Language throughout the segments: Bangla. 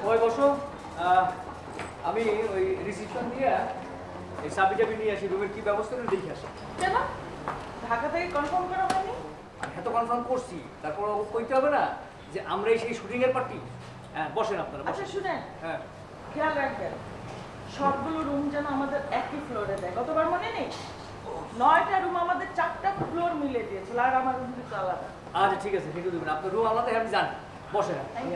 সবাই বসো। আমি ওই রিসিপশন দিয়ে এই চাবি টাবি নিয়ে আসি রুমের কি ব্যবস্থা করে দেখে আসি। কেন? ঢাকা থেকে কনফার্ম করা হয়নি? আমি এত কনফার্ম করছি তারপর কইতে হবে না যে আমরাই সেই শুটিং এর পার্টি হ্যাঁ বসেন আপনারা আচ্ছা শুনেন। হ্যাঁ। খেয়াল রাখবেন সবগুলো রুম যেন আমাদের একই ফ্লোরে দেয়। গতবার মনে নেই? নয়টা রুম আমাদের চারটা ফ্লোর মিলে দিয়েছিল আর আমার রুম কিন্তু আলাদা। আচ্ছা ঠিক আছে ঠিক দেবেন। আপনার রুম আলাদা আপনি যান বসে Thank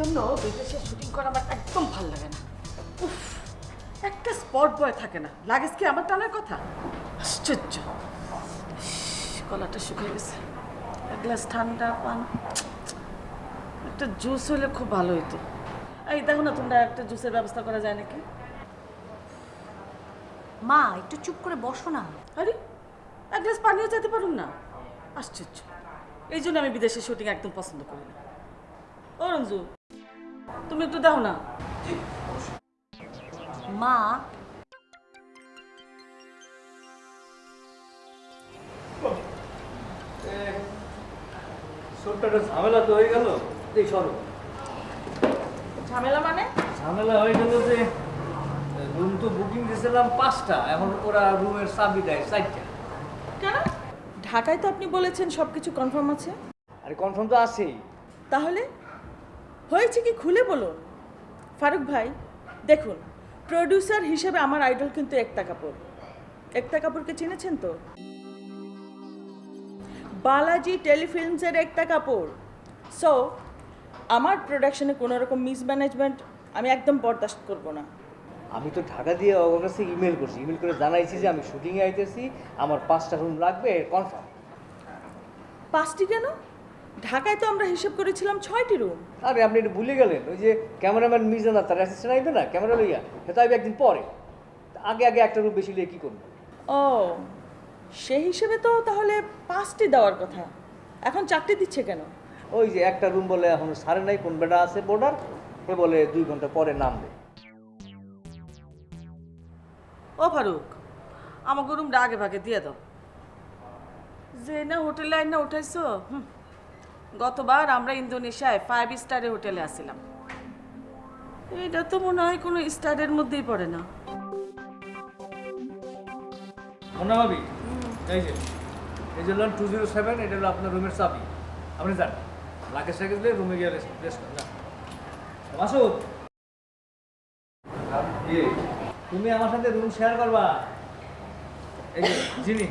জন্য বিদেশে শুটিং করা আমার একদম ভালো লাগে না। উফ একটা স্পট বয় থাকে না। লাগেজ কি আমার টানার কথা? আশ্চর্য। গলাটা শুকিয়ে গেছে। এক গ্লাস ঠান্ডা পান। একটা জুস হলে খুব ভালো হতো এই দেখো না তোমরা একটা জুসের ব্যবস্থা করা যায় নাকি? মা একটু চুপ করে বসো না। আরে এক গ্লাস পানিও যেতে পারুন না। আশ্চর্য। এই জন্য আমি বিদেশে শুটিং একদম পছন্দ করি না। ও রঞ্জু তুমি একটু দাও না। মা। ছোট্ট একটা ঝামেলা তো হয়ে গেল। এই সরো। ঝামেলা মানে? ঝামেলা হয়ে গেল যে রুম তো বুকিং দিয়েছিলাম পাঁচটা এখন ওরা রুমের চাবি দেয় চারটা। কেন? ঢাকায় তো আপনি বলেছেন সব কিছু কনফার্ম আছে। আরে কনফার্ম তো আছেই। তাহলে? হয়েছে কি খুলে বলুন? ফারুক ভাই দেখুন প্রডিউসার হিসেবে আমার আইডল কিন্তু একতা কাপুর। একতা কাপুরকে চিনেছেন তো? বালাজি টেলিফিল্মসের একতা কাপুর। সো আমার প্রোডাকশনে কোনো রকম মিসম্যানেজমেন্ট আমি একদম বরদাস্ত করব না। আমি তো ঢাকা দিয়ে ওর কাছে ইমেল করছি। ইমেল করে জানাইছি যে আমি শুটিংয়ে আইতেছি আমার পাঁচটা রুম লাগবে কনফার্ম পাঁচটি কেন? ঢাকায় তো আমরা হিসেব করেছিলাম ছয়টি রুম আরে আপনি এটা ভুলে গেলেন। ওই যে ক্যামেরাম্যান মিজানা তার অ্যাসিস্ট্যান্ট আইবে না? ক্যামেরা লইয়া। সে তো আইবে একদিন পরে। আগে আগে একটা রুম বেশি লিয়ে কী করব? ও সেই হিসেবে তো তাহলে পাঁচটি দেওয়ার কথা। এখন চারটি দিচ্ছে কেন? ওই যে একটা রুম বলে এখন সাড়ে নাই কোন বেটা আছে বোর্ডার এ বলে দুই ঘণ্টা পরে নামবে ও ফারুক আমাকে রুমটা আগে ভাগে দিয়ে দাও। যে না হোটেলে আইন না উঠাইছো হুম। গতবার আমরা ইন্দোনেশিয়ায় ফাইভ স্টারে হোটেলে আসছিলাম। এটা তো মনে হয় কোনো স্টারের মধ্যেই পড়ে না। ভাবি? এই যে এই যে টু জিরো সেভেন এটা হলো আপনার রুমের চাবি। আপনি যান। রুমে গিয়ে রেস্ট রেস্ট করেন মাসুদ? তুমি আমার সাথে রুম শেয়ার করবা। এই যে জিনি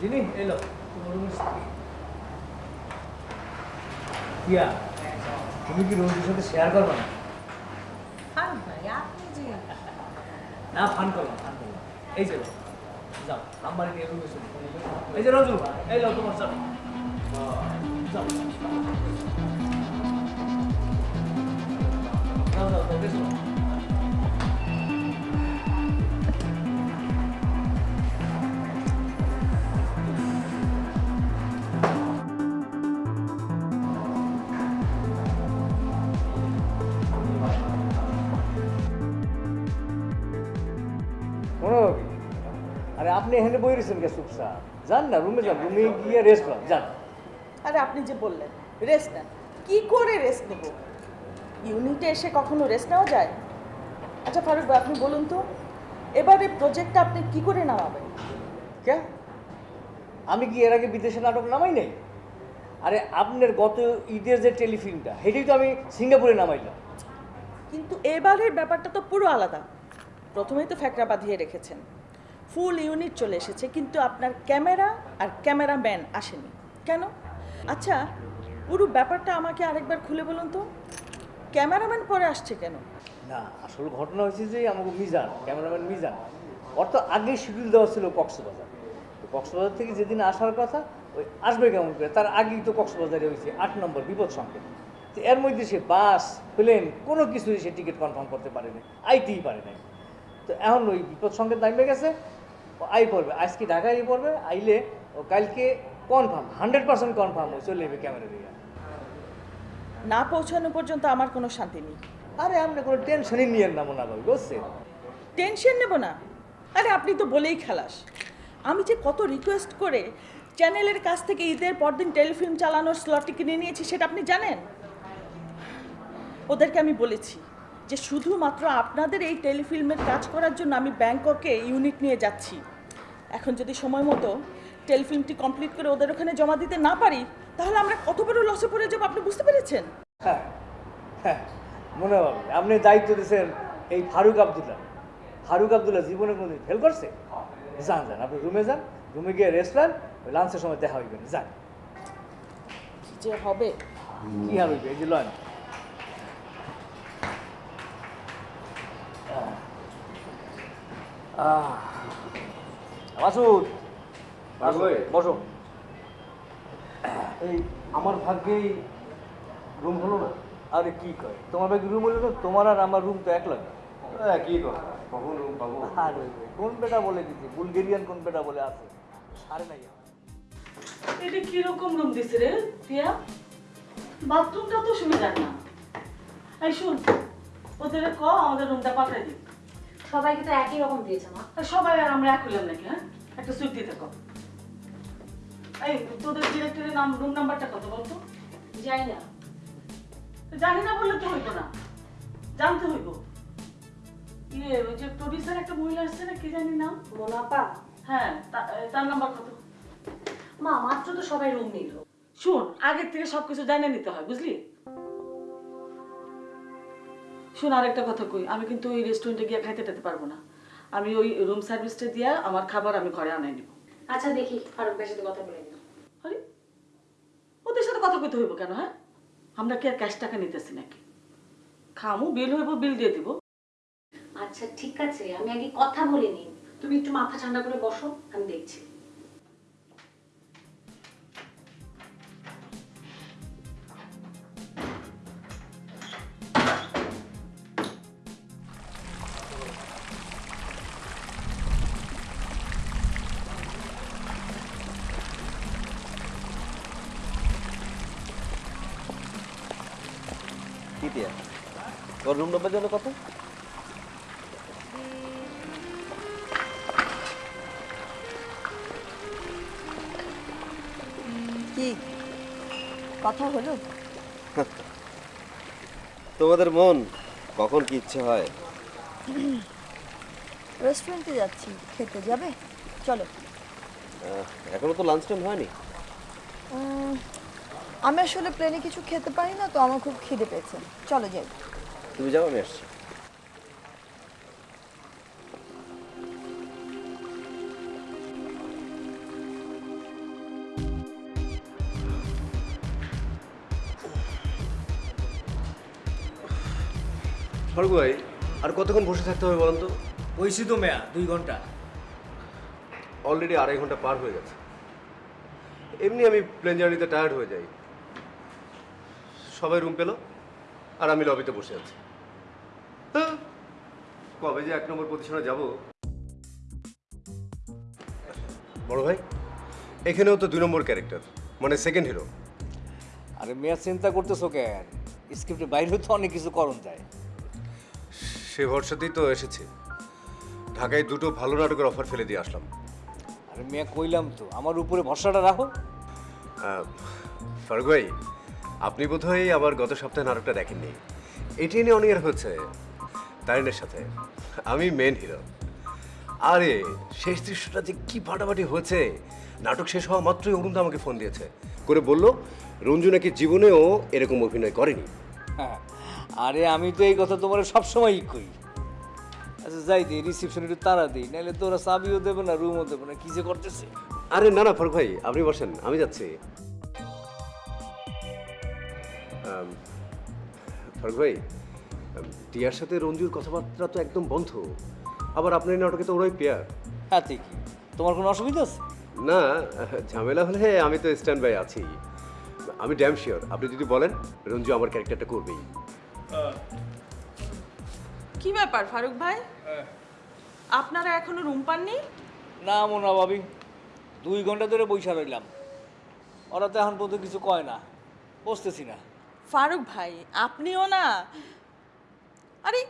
জিনি এলো তোমার রুমের চাবি। কিয়া তুমি কি রুমের সাথে শেয়ার করবা না না ফান করলাম ফান করলাম এই যে যাও আমার এই যে রজু এই লো তোমার যাও যাও যাও যাও আপনি এখানে বই রয়েছেন কে চুপচাপ যান না রুমে যান রুমে গিয়ে রেস্ট করেন যান। আরে আপনি যে বললেন রেস্ট নেন। কি করে রেস্ট নেব? ইউনিটে এসে কখনো রেস্ট নেওয়া যায়? আচ্ছা ফারুক ভাই আপনি বলুন তো এবারে প্রজেক্টটা আপনি কি করে নামাবেন? কে? আমি কি এর আগে বিদেশে নাটক নামাই নাই? আরে আপনার গত ঈদের যে টেলিফিল্মটা সেটাই তো আমি সিঙ্গাপুরে নামাইলাম। কিন্তু এবারের ব্যাপারটা তো পুরো আলাদা। প্রথমেই তো ফ্যাকরা বাঁধিয়ে রেখেছেন। ফুল ইউনিট চলে এসেছে, কিন্তু আপনার ক্যামেরা আর ক্যামেরাম্যান আসেনি। কেন? আচ্ছা পুরো ব্যাপারটা আমাকে আরেকবার খুলে বলুন তো। ক্যামেরাম্যান পরে আসছে কেন? না, আসল ঘটনা হয়েছে যে আমাকে মিজান, ক্যামেরাম্যান মিজান তো আগেই শিডিউল দেওয়া ছিল কক্সবাজার। তো কক্সবাজার থেকে যেদিন আসার কথা, ওই আসবে কেমন করে? তার আগেই তো কক্সবাজারে হয়েছে আট নম্বর বিপদ সংকেত। তো এর মধ্যে সে বাস, প্লেন, কোনো কিছুই সে টিকিট কনফার্ম করতে পারেনি, আইতেই পারে নাই। তো এখন ওই বিপদ সঙ্গে দাঁড়িয়ে গেছে আই পড়বে আজকে ঢাকায় পড়বে আইলে ও কালকে কনফার্ম হান্ড্রেড পার্সেন্ট কনফার্ম চলে যাবে ক্যামেরা দিয়ে। না পৌঁছানো পর্যন্ত আমার কোনো শান্তি নেই। আরে আপনি কোনো টেনশনই নিয়েন না মনে ভাবি বুঝছেন টেনশন নেব না। আরে আপনি তো বলেই খালাস। আমি যে কত রিকোয়েস্ট করে চ্যানেলের কাছ থেকে ঈদের পরদিন টেলিফিল্ম চালানোর স্লটটি কিনে নিয়েছি সেটা আপনি জানেন? ওদেরকে আমি বলেছি। যে শুধুমাত্র আপনাদের এই টেলিফিল্মের কাজ করার জন্য আমি ব্যাংককে ইউনিট নিয়ে যাচ্ছি। এখন যদি সময় মতো টেলিফিল্মটি কমপ্লিট করে ওদের ওখানে জমা দিতে না পারি তাহলে আমরা কত বড় লসে পড়ে যাব আপনি বুঝতে পেরেছেন? হ্যাঁ হ্যাঁ মনে হবে। আপনি দায়িত্ব দিয়েছেন এই ফারুক আবদুল্লাহ। ফারুক আবদুল্লাহ জীবনে কোনো ফেল করছে? যান যান আপনি রুমে যান রুমে গিয়ে রেস্টুরেন্ট ওই লাঞ্চের সময় দেখা হইবেন যান। কি যে হবে? কি হইবে এই যে লন মাসুদ। বসো এই আমার ভাগ্যেই রুম হলো না। আরে কি কয়? তোমার ভাগ্যে রুম হলো না? তোমার আর আমার রুম তো এক লাগে। কি কথা কখন রুম পাবো? আরে কোন বেটা বলে দিচ্ছে বুলগেরিয়ান কোন বেটা বলে আছে? আরে নাই। এটা কীরকম রুম দিছে রে টিয়া? বাথরুমটা তো সুবিধার না। এই শুন ওদের ক আমাদের রুমটা পাঠাই দিই। সবাইকে তো একই রকম দিয়েছে মা। সবাই আর আমরা এক হইলাম নাকি হ্যাঁ? একটা সুইট দিতে কো এই তোদের ডিরেক্টরের নাম রুম নাম্বারটা কত বলতো? যাই না। জানি না বললে তো হইব না। জানতে হইব। ইয়ে ওই যে প্রডিউসার একটা মহিলা আসছে না কি জানি নাম? মোনাপা হ্যাঁ তার নাম্বার কত? মা মাত্র তো সবাই রুম নিল। শোন আগের থেকে সবকিছু জানে নিতে হয় বুঝলি? শোন আরেকটা কথা কই। আমি কিন্তু ওই রেস্টুরেন্টে গিয়ে খাইতে টাইতে পারব না। আমি ওই রুম সার্ভিসটা দিয়া আমার খাবার আমি ঘরে আনাই নিব। আচ্ছা দেখি ফারুক ভাইয়ের সাথে কথা বলে নিও আরে ওদের সাথে কথা কইতে হইব কেন হ্যাঁ? আমরা কি আর ক্যাশ টাকা নিতেছি নাকি? খামু বিল হইব বিল দিয়ে দিব। আচ্ছা ঠিক আছে আমি আগে কথা বলে নিই। তুমি একটু মাথা ঠান্ডা করে বসো আমি দেখছি। রুম নাম্বার যেন কত? কি? কথা হলো? তোমাদের মন কখন কি ইচ্ছে হয়? রেস্টুরেন্টে যাচ্ছি। খেতে যাবে? চলো। এখনও তো লাঞ্চ টাইম হয়নি। আমি আসলে প্লেনে কিছু খেতে পারি না তো আমার খুব খিদে পেয়েছে। চলো যাই। তুমি যাও আমি আসছি। স্বর্গ ভাই আর কতক্ষণ বসে থাকতে হবে বলুন তো? ওইসি তো মেয়া দুই ঘণ্টা। অলরেডি আড়াই ঘণ্টা পার হয়ে গেছে। এমনি আমি প্লেন জার্নিতে টায়ার্ড হয়ে যাই। সবাই রুম পেল? আর আমি লবিতে বসে আছি। হ্যাঁ, কবে যে এক নম্বর পজিশনে যাব? বড় ভাই এখানেও তো দুই নম্বর ক্যারেক্টার মানে সেকেন্ড হিরো আরে মেয়া চিন্তা করতেছো কেন? স্ক্রিপ্টের বাইরেও তো অনেক কিছু করণ যায়। সে ভরসাতেই তো এসেছি। ঢাকায় দুটো ভালো নাটকের অফার ফেলে দিয়ে আসলাম। আরে মেয়া কইলাম তো আমার উপরে ভরসাটা রাখো। ফারুক ভাই আপনি বোধহয় আবার গত সপ্তাহে নাটকটা দেখেননি। এটি নিয়ে অনেক হচ্ছে তারিনের সাথে। আমি মেন হিরো আরে শেষ দৃশ্যটা যে কি ফাটাফাটি হয়েছে। নাটক শেষ হওয়া মাত্রই অরুণ আমাকে ফোন দিয়েছে। করে বলল রঞ্জু নাকি জীবনেও এরকম অভিনয় করেনি। হ্যাঁ, আরে আমি তো এই কথা তোমার সবসময়ই কই। আচ্ছা যাই দিই রিসিপশন একটু তারা দিই নাহলে তোরা চাবিও দেবে না রুমও দেবে না কি যে করতেছে? আরে না না ফারুক ভাই আপনি বসেন আমি যাচ্ছি। ফারুক ভাই টিয়ার সাথে রঞ্জুর কথাবার্তা তো একদম বন্ধ। আবার আপনার এই নাটকে তো ওরাই পেয়ার হ্যাঁ কি তোমার কোনো অসুবিধা আছে? না ঝামেলা হলে আমি তো স্ট্যান্ড বাই আছি। আমি ড্যাম শিওর আপনি যদি বলেন রঞ্জু আমার ক্যারেক্টারটা করবেই। কি ব্যাপার ফারুক ভাই? আপনারা এখনও রুম পাননি? না মোনা ভাবি দুই ঘণ্টা ধরে বৈশা রইলাম। ওরা তো এখন পর্যন্ত কিছু কয় না বসতেছি না। ফারুক ভাই আপনিও না? আরে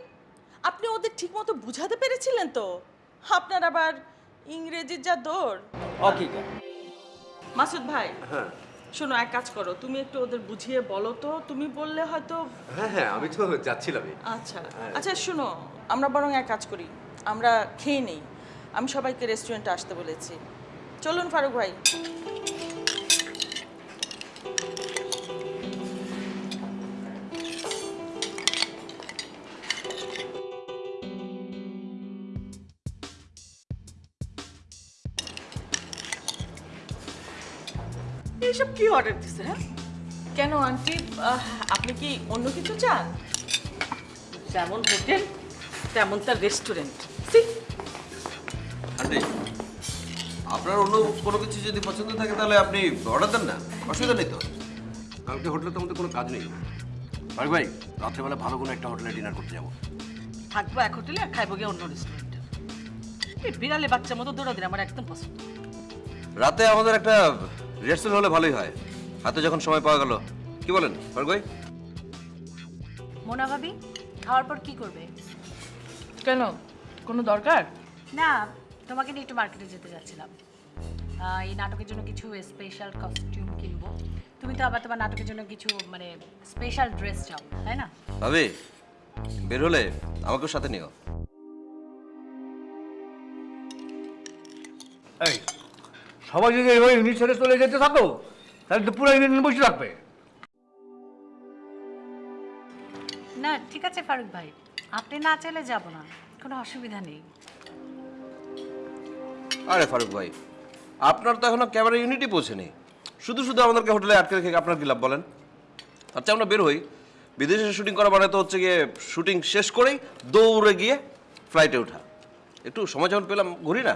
আপনি ওদের ঠিকমতো বুঝাতে পেরেছিলেন তো? আপনার আবার ইংরেজির যা দৌড়। অকিক। মাসুদ ভাই শোনো এক কাজ করো তুমি একটু ওদের বুঝিয়ে বলো তো তুমি বললে হয়তো হ্যাঁ হ্যাঁ আমি তো যাচ্ছিলামই আচ্ছা আচ্ছা শোনো আমরা বরং এক কাজ করি আমরা খেয়ে নেই। আমি সবাইকে রেস্টুরেন্টে আসতে বলেছি। চলুন ফারুক ভাই। কি অর্ডার দিছে হ্যাঁ? কেন আন্টি? আপনি কি অন্য কিছু চান? যেমন হোটেল তেমন তার রেস্টুরেন্ট সি। আন্টি আপনার অন্য কোনো কিছু যদি পছন্দ থাকে তাহলে আপনি অর্ডার দেন না। অসুবিধা নেই তো। কালকে হোটেলে তো আমাদের কোনো কাজ নেই। ভাই ভাই রাত্রেবেলা ভালো কোনো একটা হোটেলে ডিনার করতে যাব। থাকব এক হোটেলে আর খাইবো গিয়ে অন্য রেস্টুরেন্টে এই বিড়ালে বাচ্চার মতো দৌড়া দিন আমার একদম পছন্দ। রাতে আমাদের একটা রিহার্সাল হলে ভালোই হয়। হাতে যখন সময় পাওয়া গেল। কি বলেন ফারুক মোনা ভাবি খাওয়ার পর কি করবে? কেন? কোনো দরকার? না তোমাকে নিয়ে একটু মার্কেটে যেতে যাচ্ছিলাম। আহ, এই নাটকের জন্য কিছু স্পেশাল কস্টিউম কিনবো। তুমি তো আবার তোমার নাটকের জন্য কিছু মানে স্পেশাল ড্রেস চাও তাই না? ভাবি বের হলে আমাকেও সাথে নিও। এই সবাই যদি এইভাবে ইউনিট ছেড়ে চলে যেতে থাকো তাহলে তো পুরো ইউনিট বসে রাখবে না ঠিক আছে ফারুক ভাই আপনি না চাইলে যাব না কোনো অসুবিধা নেই। আরে ফারুক ভাই আপনার তো এখনও ক্যামেরা ইউনিটই পৌঁছেনি। শুধু শুধু আমাদেরকে হোটেলে আটকে রেখে আপনার কি লাভ বলেন? আচ্ছা আমরা বের হই। বিদেশে শুটিং করা মানে তো হচ্ছে গিয়ে শুটিং শেষ করেই দৌড়ে গিয়ে ফ্লাইটে ওঠা। একটু সময় যখন পেলাম ঘুরি না?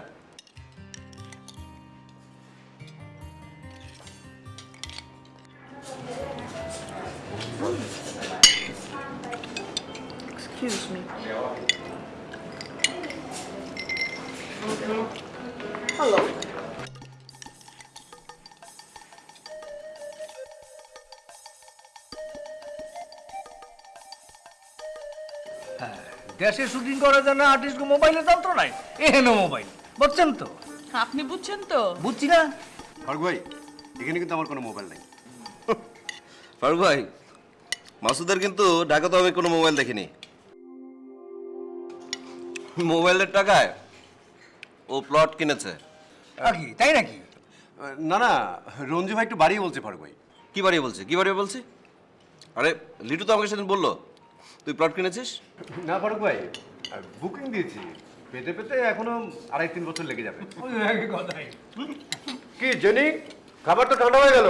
দেশে শুটিং করার জন্য আর্টিস্ট মোবাইলের যন্ত্র নাই। এহেন মোবাইল বুঝছেন তো? আপনি বুঝছেন তো? বুঝছি না। ফারুক ভাই এখানে কিন্তু আমার কোনো মোবাইল নেই। ফারুক ভাই মাসুদের কিন্তু ঢাকাতে আমি কোনো মোবাইল দেখিনি। মোবাইলের টাকায় ও প্লট কিনেছে। নাকি তাই নাকি? না না রঞ্জু ভাই একটু বাড়িয়ে বলছে ফারুক ভাই। কি বাড়িয়ে বলছে? কি বাড়িয়ে বলছে? আরে লিটু তো আমাকে সেদিন বলল তুই প্লট কিনেছিস? না ফারুক ভাই বুকিং দিয়েছি। পেতে পেতে এখনও আড়াই তিন বছর লেগে যাবে। কথাই। কি জেনি? খাবার তো ঠান্ডা হয়ে গেল।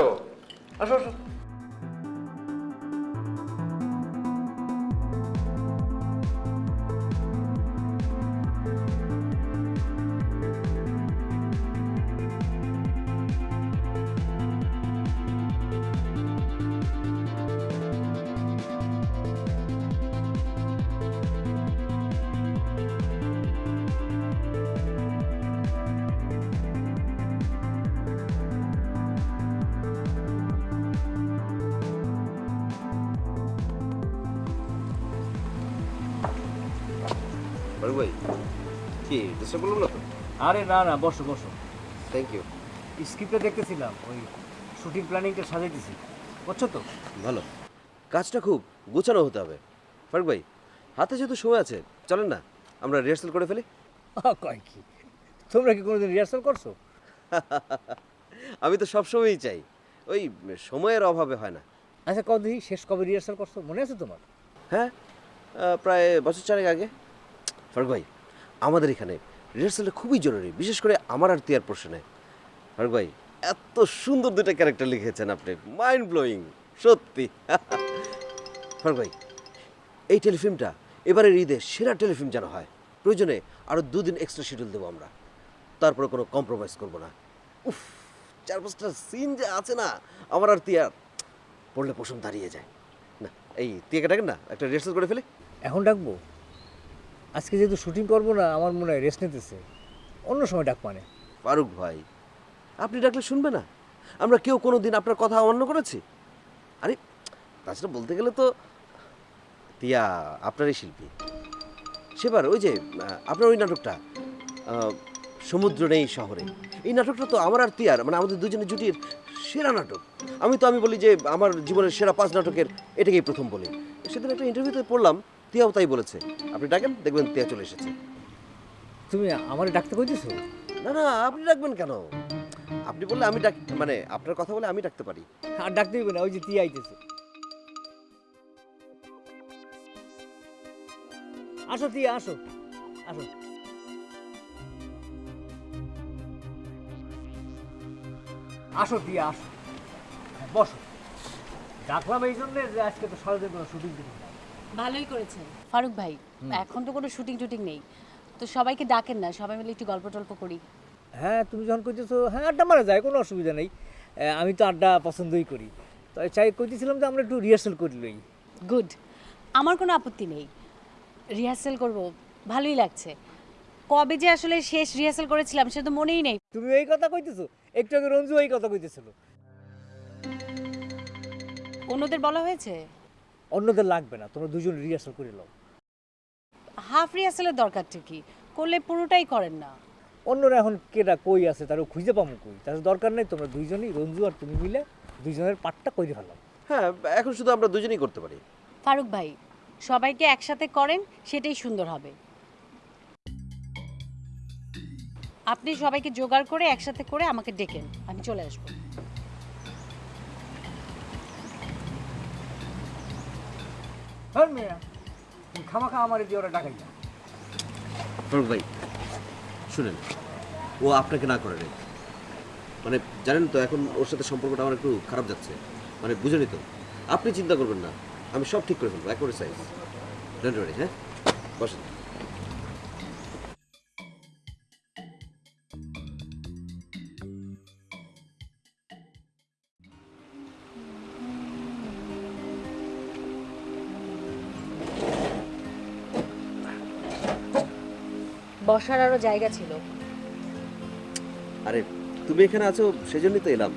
আসো আসো। আরে না না বসো বসো। থ্যাংক ইউ স্ক্রিপ্টে দেখতেছিলাম ওই শুটিং প্ল্যানিংটা সাজাইতেছি। বুঝছ তো? ভালো। কাজটা খুব গোছানো হতে হবে। ফারুক ভাই হাতে যেহেতু সময় আছে চলেন না আমরা রিহার্সাল করে ফেলি। কয় কি? তোমরা কি কোনোদিন রিহার্সাল করছ? আমি তো সবসময়ই চাই। ওই সময়ের অভাবে হয় না। আচ্ছা কদিন শেষ কবে রিহার্সাল করছ? মনে আছে তোমার? হ্যাঁ প্রায় বছর চারেক আগে। ফারুক ভাই আমাদের এখানে রিহার্সালটা খুবই জরুরি, বিশেষ করে আমার আর তিয়ার পোর্শনে ফারুক ভাই, এত সুন্দর দুটো ক্যারেক্টার লিখেছেন আপনি মাইন্ড ব্লোয়িং সত্যি। ফারুক ভাই, এই টেলিফিল্মটা এবারের ঈদে সেরা টেলিফিল্ম যেন হয়, প্রয়োজনে আরও দুদিন এক্সট্রা শিডিউল দেবো আমরা। তারপরে কোনো কম্প্রোমাইজ করব না। উফ, চার পাঁচটা সিন যে আছে না, আমার আর তিয়ার পড়লে পশম দাঁড়িয়ে যায়। না, এই তিয়াকে ডাকেন না, একটা রিহার্সাল করে ফেলে। এখন ডাকবো? আজকে যেহেতু শুটিং করব না, আমার মনে হয় রেস্ট নিতেছে। অন্য সময় ডাক মানে। ফারুক ভাই, আপনি ডাকলে শুনবে না। আমরা কেউ কোনো দিন আপনার কথা অমান্য করেছি। আরে, তাছাড়া বলতে গেলে তো তিয়া আপনারই শিল্পী। সেবার ওই যে আপনার ওই নাটকটা সমুদ্র নেই শহরে। এই নাটকটা তো আমার আর তিয়ার মানে আমাদের দুজনের জুটির সেরা নাটক। আমি তো আমি বলি যে, আমার জীবনের সেরা পাঁচ নাটকের এটাকেই প্রথম বলি। সেদিন একটা ইন্টারভিউতে পড়লাম তিয়াও তাই বলেছে। আপনি ডাকেন দেখবেন তিয়া চলে এসেছে। তুমি আমার ডাকতে কইতেছো? না না আপনি ডাকবেন কেন? আপনি বললে আমি ডাক মানে আপনার কথা বলে আমি ডাকতে পারি। আর ডাকতে হইবে না ওই যে তিয়া আইতেছে। আসো তিয়া আসো আসো। আসো তিয়া আসো। বসো। ডাকলাম এই জন্যে যে আজকে তো সারাদিন কোনো শুটিং দিন ভালোই করেছেন। ফারুক ভাই এখন তো কোনো শুটিং টুটিং নেই। তো সবাইকে ডাকেন না সবাই মিলে একটু গল্প টল্প করি। হ্যাঁ তুমি যখন কইতেছো হ্যাঁ আড্ডা মারা যায় কোনো অসুবিধা নেই। আমি তো আড্ডা পছন্দই করি। তো চাই কইতেছিলাম যে আমরা একটু রিহার্সাল করি লই। গুড আমার কোনো আপত্তি নেই। রিহার্সেল করব ভালোই লাগছে। কবে যে আসলে শেষ রিহার্সেল করেছিলাম সে তো মনেই নেই। তুমি এই কথা কইতেছো? একটু আগে রঞ্জু এই কথা কইতেছিল। অন্যদের বলা হয়েছে? অন্যদের লাগবে না তোমরা দুজন রিহার্সাল করে নাও। হাফ রিহার্সেলের দরকারটা কি? করলে পুরোটাই করেন না। অন্যরা এখন কেটা কই আছে তারও খুঁজে পাবো কই? তার দরকার নেই তোমরা দুইজনই রঞ্জু আর তুমি মিলে দুইজনের পাটটা কইরে ফেলাম হ্যাঁ এখন শুধু আমরা দুজনেই করতে পারি। ফারুক ভাই সবাইকে একসাথে করেন সেটাই সুন্দর হবে। আপনি সবাইকে জোগাড় করে একসাথে করে আমাকে ডেকেন আমি চলে আসব। হ্যাঁ মেয়া। আমার দিয়ে ওরা না ভাই, শুনেন, ও আপনাকে না করে মানে জানেন তো, এখন ওর সাথে সম্পর্কটা আমার একটু খারাপ যাচ্ছে। মানে বুঝেনি তো, আপনি চিন্তা করবেন না, আমি সব ঠিক করে ফেলব, একবারে সাইজ। ডোন্ট হ্যাঁ? বসেন। বসার আরও জায়গা ছিল। আরে তুমি এখানে আছো সেজন্যই তো এলাম।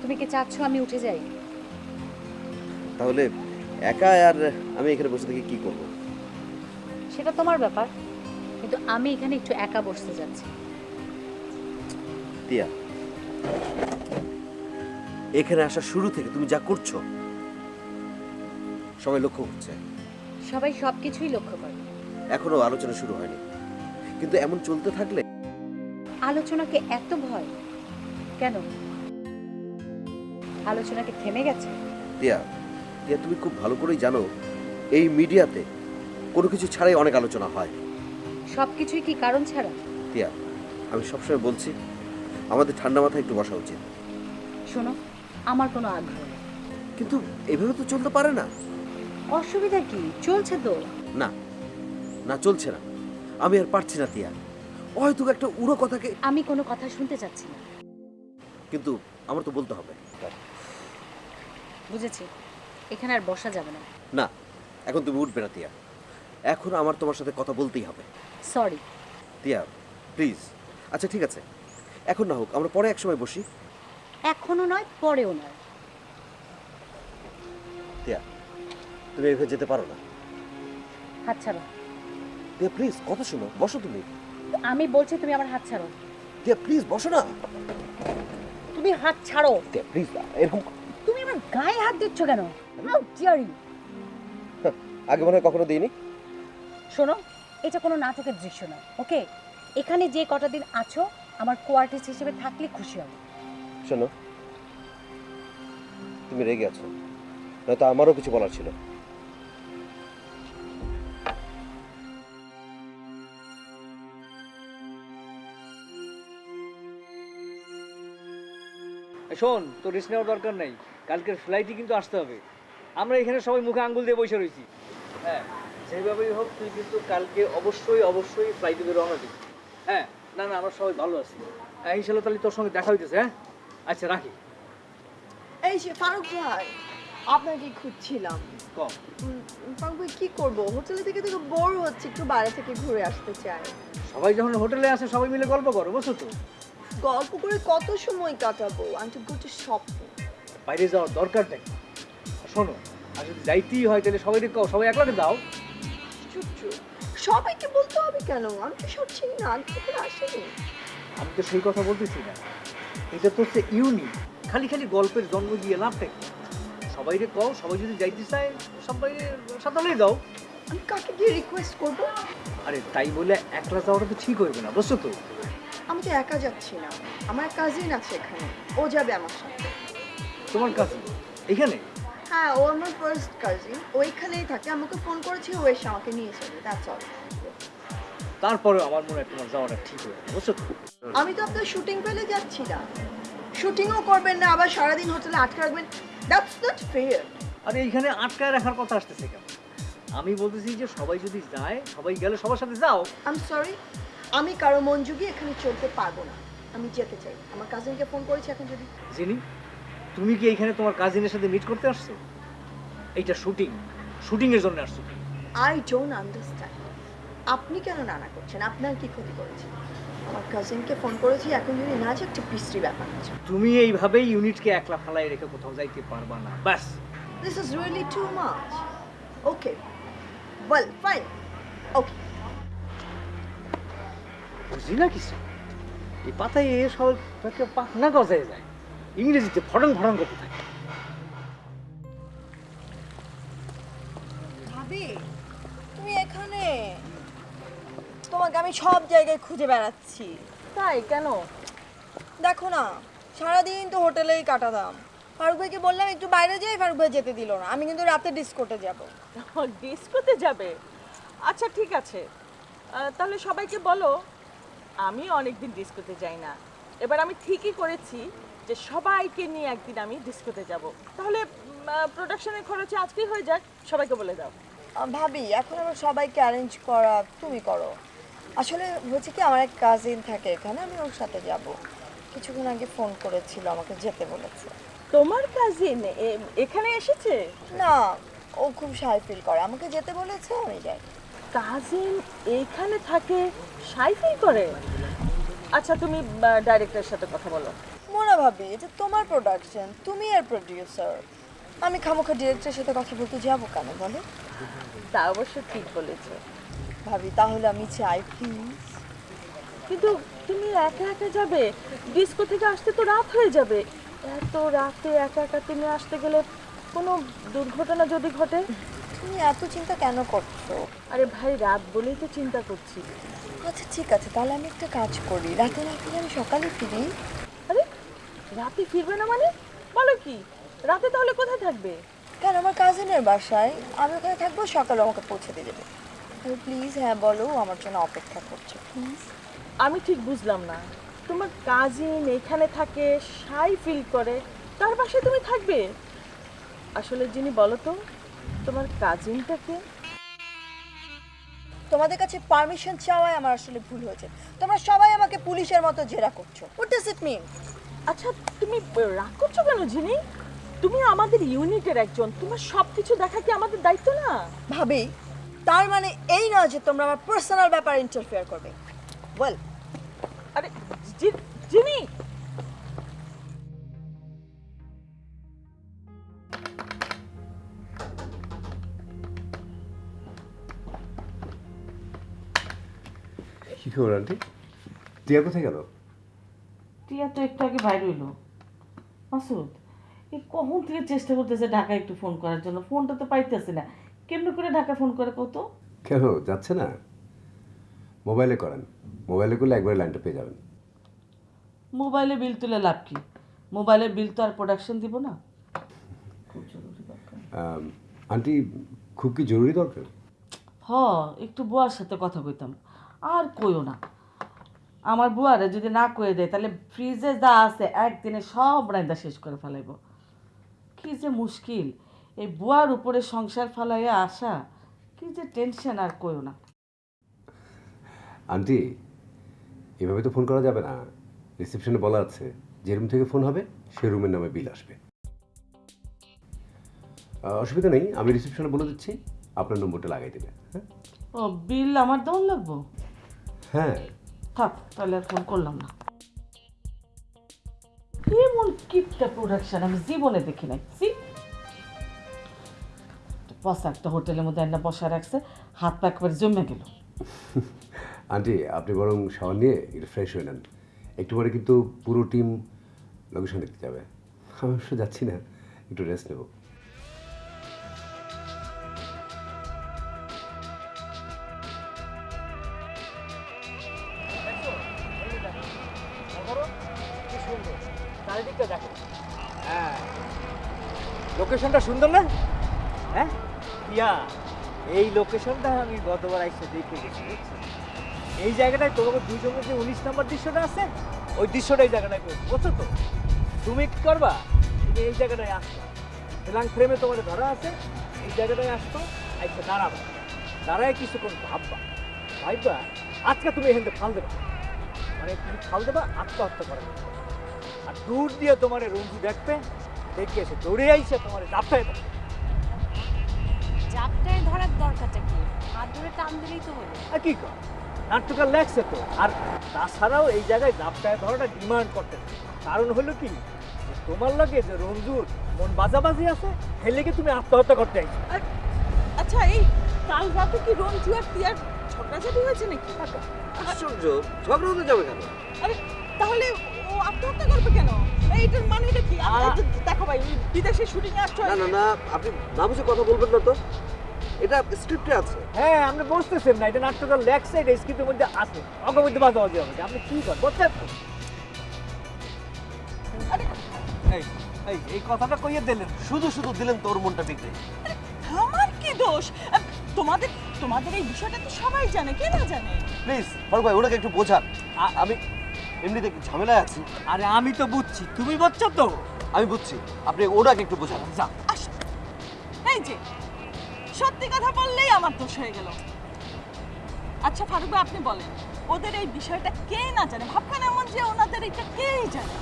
তুমি কি চাচ্ছ আমি উঠে যাই? তাহলে একা আর আমি এখানে বসে থেকে কি করব? সেটা তোমার ব্যাপার কিন্তু আমি এখানে একটু একা বসতে যাচ্ছি। তিয়া এখানে আসা শুরু থেকে তুমি যা করছ সবাই লক্ষ্য করছে। সবাই সব কিছুই লক্ষ্য করে এখনও আলোচনা শুরু হয়নি। কিন্তু এমন চলতে থাকলে? আলোচনাকে এত ভয়? কেন? আলোচনাকে থেমে গেছে? তিয়া তিয়া তুমি খুব ভালো করেই জানো এই মিডিয়াতে কোনো কিছু ছাড়াই অনেক আলোচনা হয়। সব কিছুই কি কারণ ছাড়া? তিয়া আমি সবসময় বলছি আমাদের ঠান্ডা মাথায় একটু বসা উচিত। শোনো আমার কোনো আগ্রহ নেই। কিন্তু এভাবে তো চলতে পারে না। অসুবিধা কি? চলছে তো। না না চলছে না। আমি আর পারছি না তিয়া হয়তো একটা উড়ো কথাকে আমি কোনো কথা শুনতে চাচ্ছি না। কিন্তু আমার তো বলতে হবে। বুঝেছি। এখানে আর বসা যাবে না। না এখন তুমি উঠবে না তিয়া এখন আমার তোমার সাথে কথা বলতেই হবে। সরি তিয়া প্লিজ আচ্ছা ঠিক আছে। এখন না হোক আমরা পরে এক সময় বসি। এখনও নয় পরেও নয়। তিয়া তুমি এভাবে যেতে পারো না। হাত ছাড়ো। তিয়া প্লিজ কথা শোনো বসো তুমি। আমি বলছি তুমি আমার হাত ছাড়ো। তিয়া প্লিজ বসো না। তুমি হাত ছাড়ো। তিয়া প্লিজ এরকম তুমি আমার গায়ে হাত দিচ্ছ কেন? হাউ ডিয়ার ইউ আগে মনে হয় কখনো দিইনি। শোনো এটা কোনো নাটকের দৃশ্য না ওকে এখানে যে কটা দিন আছো আমার কোয়ার্টিস্ট হিসেবে থাকলে খুশি হবে শোনো তুমি রেগে আছো নয়তো আমারও কিছু বলার ছিল। শোন তোর রিস্ক নেওয়ার দরকার নাই। কালকের ফ্লাইটই কিন্তু আসতে হবে। আমরা এখানে সবাই মুখে আঙ্গুল দিয়ে বসে রয়েছি। হ্যাঁ সেইভাবেই হোক তুই কিন্তু কালকে অবশ্যই অবশ্যই ফ্লাইটে বেরো রওনা দিবি হ্যাঁ না না আমরা সবাই ভালো আছি। হ্যাঁ ইনশাল্লাহ তাহলে তোর সঙ্গে দেখা হইতেছে হ্যাঁ? আচ্ছা রাখি। এই যে ফারুক ভাই আপনাকে খুঁজছিলাম। কম। ফারুক ভাই কি করব? হোটেলে থেকে থেকে বোর হচ্ছে একটু বাইরে থেকে ঘুরে আসতে চাই। সবাই যখন হোটেলে আসে সবাই মিলে গল্প করো বসো তো? গল্প করে কত সময় কাটাবো? আমি তো গুড শপিং বাইরে যাওয়ার দরকার নেই। শোনো আর যদি যাইতেই হয় তাহলে সবাই কও? সবাই একলাকে দাও আশ্চর্য সবাইকে বলতে হবে কেন? আমি তো সব চিনি না আমি তো আসিনি। আমি তো সেই কথা বলতেছি না। এটা তো হচ্ছে ইউনিক খালি খালি গল্পের জন্ম দিয়ে লাভটা কি? সবাইকে কও সবাই যদি যাইতে চায় সবাই সাঁতালেই দাও। আমি কাকে গিয়ে রিকোয়েস্ট করব? আরে তাই বলে একলা যাওয়াটা তো ঠিক হইবে না বুঝছ তো? আমি তো একা যাচ্ছি না। আমার কাজিন আছে এখানে। ও যাবে আমার সাথে। তোমার কাছে এখানে? হ্যাঁ ও আমার ফার্স্ট কাজিন ওইখানেই থাকে। আমাকে ফোন করেছে ও এসে আমাকে নিয়ে যাবে। দ্যাটস অল তারপরেও আমার মনে হয় তোমার যাওয়াটা ঠিক হইবে না বুঝছ আমি তো আপনার শুটিং পেলে যাচ্ছি না। শুটিংও করবেন না আবার সারাদিন হোটেলে আটকে রাখবেন। দ্যাটস নট ফেয়ার আর এইখানে আটকায় রাখার কথা আসতেছে কেন? আমি বলতেছি যে সবাই যদি যায় সবাই গেলে সবার সাথে যাও। আই এম সরি আমি কারও মন যুগে এখানে চলতে পারব না। আমি যেতে চাই। আমার কাজিনকে ফোন করেছি এখন যদি। জিনি তুমি কি এখানে তোমার কাজিনের সাথে মিট করতে আসছো? এইটা শুটিং শুটিং এর জন্য আসছো আই ডোন্ট আন্ডারস্ট্যান্ড আপনি কেন নানা করছেন? আপনার কি ক্ষতি করেছে? আমার কাজিনকে ফোন করেছি এখন যদি না যে একটা বিশ্রী ব্যাপার আছে। তুমি এইভাবেই ইউনিটকে একলা ফালাই রেখে কোথাও যাইতে পারবা না। ব্যাস। This is really too much okay well fine okay বুঝি না কিছু? এই পাতায় এ সব তাকে পাখনা গজায় যায়। ইংরেজিতে ফটং ফটং করতে থাকে। ভাবি তুমি এখানে? তোমাকে আমি সব জায়গায় খুঁজে বেড়াচ্ছি। তাই? কেন? দেখো না সারাদিন তো হোটেলেই কাটাতাম। ফারুক ভাইকে বললাম একটু বাইরে যাই ফারুক ভাই যেতে দিল না। আমি কিন্তু রাতে ডিস্কোতে যাব। ডিস্কোতে যাবে? আচ্ছা ঠিক আছে। তাহলে সবাইকে বলো আমি অনেকদিন ডিস্কোতে যাই না এবার আমি ঠিকই করেছি যে সবাইকে নিয়ে একদিন আমি ডিস্কোতে যাব। তাহলে প্রোডাকশনের খরচে আজকেই হয়ে যাক সবাইকে বলে দাও। ভাবি এখন আবার সবাইকে অ্যারেঞ্জ করা তুমি করো। আসলে হচ্ছে কি আমার এক কাজিন থাকে এখানে আমি ওর সাথে যাব। কিছুক্ষণ আগে ফোন করেছিল আমাকে যেতে বলেছে। তোমার কাজিন এখানে এসেছে? না ও খুব সাই ফিল করে। আমাকে যেতে বলেছে আমি যাই। কাজিন এইখানে থাকে? সাইফিল করে? আচ্ছা তুমি ডাইরেক্টরের সাথে কথা বলো। মোনা ভাবি এটা তোমার প্রোডাকশন তুমি এর প্রডিউসার আমি খামোখা ডিরেক্টরের সাথে কথা বলতে যাব কেন বলো? তা অবশ্য ঠিক বলেছ। ভাবি তাহলে আমি চাই প্লিজ কিন্তু তুমি একা একা যাবে? ডিস্কো থেকে আসতে তো রাত হয়ে যাবে। এত রাতে একা একা তুমি আসতে গেলে কোনো দুর্ঘটনা যদি ঘটে? তুমি এত চিন্তা কেন করছ? আরে ভাই রাত বলেই তো চিন্তা করছি। আচ্ছা ঠিক আছে তাহলে আমি একটা কাজ করি। রাতে না ফিরে আমি সকালে ফিরি। আরে রাতে ফিরবে না মানে? বলো কি? রাতে তাহলে কোথায় থাকবে? কেন আমার কাজিনের বাসায়। আমি ওখানে থাকব সকালে আমাকে পৌঁছে দিয়ে দেবে। প্লিজ হ্যাঁ বলো আমার জন্য অপেক্ষা করছে প্লিজ আমি ঠিক বুঝলাম না। তোমার কাজিন এখানে থাকে সাই ফিল করে তার বাসায় তুমি থাকবে? আসলে যিনি বলো তো তোমার কাজিনটাকে তোমাদের কাছে পারমিশন চাওয়াই আমার আসলে ভুল হয়েছে। তোমরা সবাই আমাকে পুলিশের মতো জেরা করছ। হোয়াট ডাজ ইট মিন আচ্ছা তুমি রাগ করছ কেন জিনি? তুমি আমাদের ইউনিটের একজন। তোমার সব কিছু দেখা কি আমাদের দায়িত্ব না? ভাবি তার মানে এই না যে তোমরা আমার পার্সোনাল ব্যাপারে ইন্টারফেয়ার করবে। ওয়েল আরে জিনি খবর আন্টি। টিয়া কোথায় গেল? টিয়া তো একটু আগে বাইর হইল। মাসুদ এই কখন থেকে চেষ্টা করতেছে ঢাকা একটু ফোন করার জন্য? ফোনটা তো পাইতেছে না। কেমন করে ঢাকা ফোন করে কত কেন? যাচ্ছে না? মোবাইলে করেন। মোবাইলে করলে একবারে লাইনটা পেয়ে যাবেন। মোবাইলে বিল তুলে লাভ কি? মোবাইলের বিল তো আর প্রোডাকশন দিব না। আন্টি খুব কি জরুরি দরকার? হ একটু বুয়ার সাথে কথা কইতাম। আর কইও না। আমার বুয়ারে যদি না কয়ে দেয় তাহলে ফ্রিজে যা আছে একদিনে সব রান্দা শেষ করে ফেলাইব। কি যে মুশকিল। এই বুয়ার উপরে সংসার ফালাইয়া আসা কি যে টেনশন আর কইও না। আন্টি এভাবে তো ফোন করা যাবে না। রিসেপশনে বলা আছে যে রুম থেকে ফোন হবে সে রুমের নামে বিল আসবে। অসুবিধা নেই আমি রিসেপশনে বলে দিচ্ছি আপনার নম্বরটা লাগাই দেবে হ্যাঁ? ও বিল আমার দেওয়ান লাগবো? হ্যাঁ। থাক তাহলে আর ফোন করলাম না। এমন কিপটা প্রোডাকশন আমি জীবনে দেখি নাই। সি বসা একটা হোটেলের মধ্যে একটা বসা রাখছে হাত পা একবার জমে গেল। আন্টি আপনি বরং শাওয়ার নিয়ে একটু ফ্রেশ হয়ে নেন। একটু পরে কিন্তু পুরো টিম লোকেশন দেখতে যাবে। আমি অবশ্য যাচ্ছি না একটু রেস্ট নেব। লোকেশনটা আমি গতবার এসে দেখে গেছি এই জায়গাটায় তোমাকে দুইশো মধ্যে উনিশ নম্বর দৃশ্যটা আছে, ওই দৃশ্যটা এই জায়গাটায় করব বুঝছ তো? তুমি কি করবা? তুমি এই জায়গাটায় আসছো ফিলাং ফ্রেমে তোমার ধরা আছে, এই জায়গাটায় আসতো আইসা দাঁড়াবা। দাঁড়ায় কিছুক্ষণ ভাববা। ভাববা, আজকে তুমি এখান থেকে ফাল দেবা। মানে তুমি ফাল দেবা, আত্মহত্যা করা। আর দূর দিয়ে তোমার রঞ্জু দেখবে, দেখে এসে দৌড়ে আইসে তোমার দেবে জাপটায় ধরার দরকারটা কি? হাত ধরে টান দিলেই তো হলো। আর কি কর? নাট্যকার লেগছে তো। আর তাছাড়াও এই জায়গায় ডাবটায় ধরাটা ডিমান্ড করতে কারণ হলো কি? তোমার লাগে যে রঞ্জুর মন বাজাবাজি আছে লেগে তুমি আত্মহত্যা করতে আইছো। আচ্ছা এই কাল রাতে কি রঞ্জু আর টিয়ার ঝগড়াঝাটি হয়েছে নাকি? আশ্চর্য ঝগড়া হতে যাবে কেন? আরে তাহলে ও আত্মহত্যা করবে কেন? এইটার মানেটা কি? আ- দেখো ভাই বিদেশে শুটিং আসছো না না না আপনি না বুঝে কথা বলবেন না তো। এটা স্ক্রিপ্টে আছে। হ্যাঁ আপনি বুঝতেছেন না এটা নাট্যকার লেগছে এটা স্ক্রিপ্টের মধ্যে আছে। অঙ্গের মধ্যে বাজাবাজি হবে আপনি কি কর বুঝছেন এই এই এই কথাটা কইয়ে দিলেন। শুধু শুধু দিলেন তোর মনটা বিগড়ে। আমার কি দোষ? তোমাদের তোমাদের এই বিষয়টা তো সবাই জানে কে না জানে? প্লিজ ফারুক ভাই ওনাকে একটু বোঝান। আমি এমনিতে একটু ঝামেলায় আছি। আরে আমি তো বুঝছি। তুমি বুঝছ তো? আমি বুঝছি। আপনি ওনাকে একটু বোঝান। যা আস এই যে সত্যি কথা বললেই আমার দোষ হয়ে গেল। আচ্ছা ফারুক ভাই আপনি বলেন ওদের এই বিষয়টা কে না জানে? ভাবখান এমন যে ওনাদের এটা কেই জানে?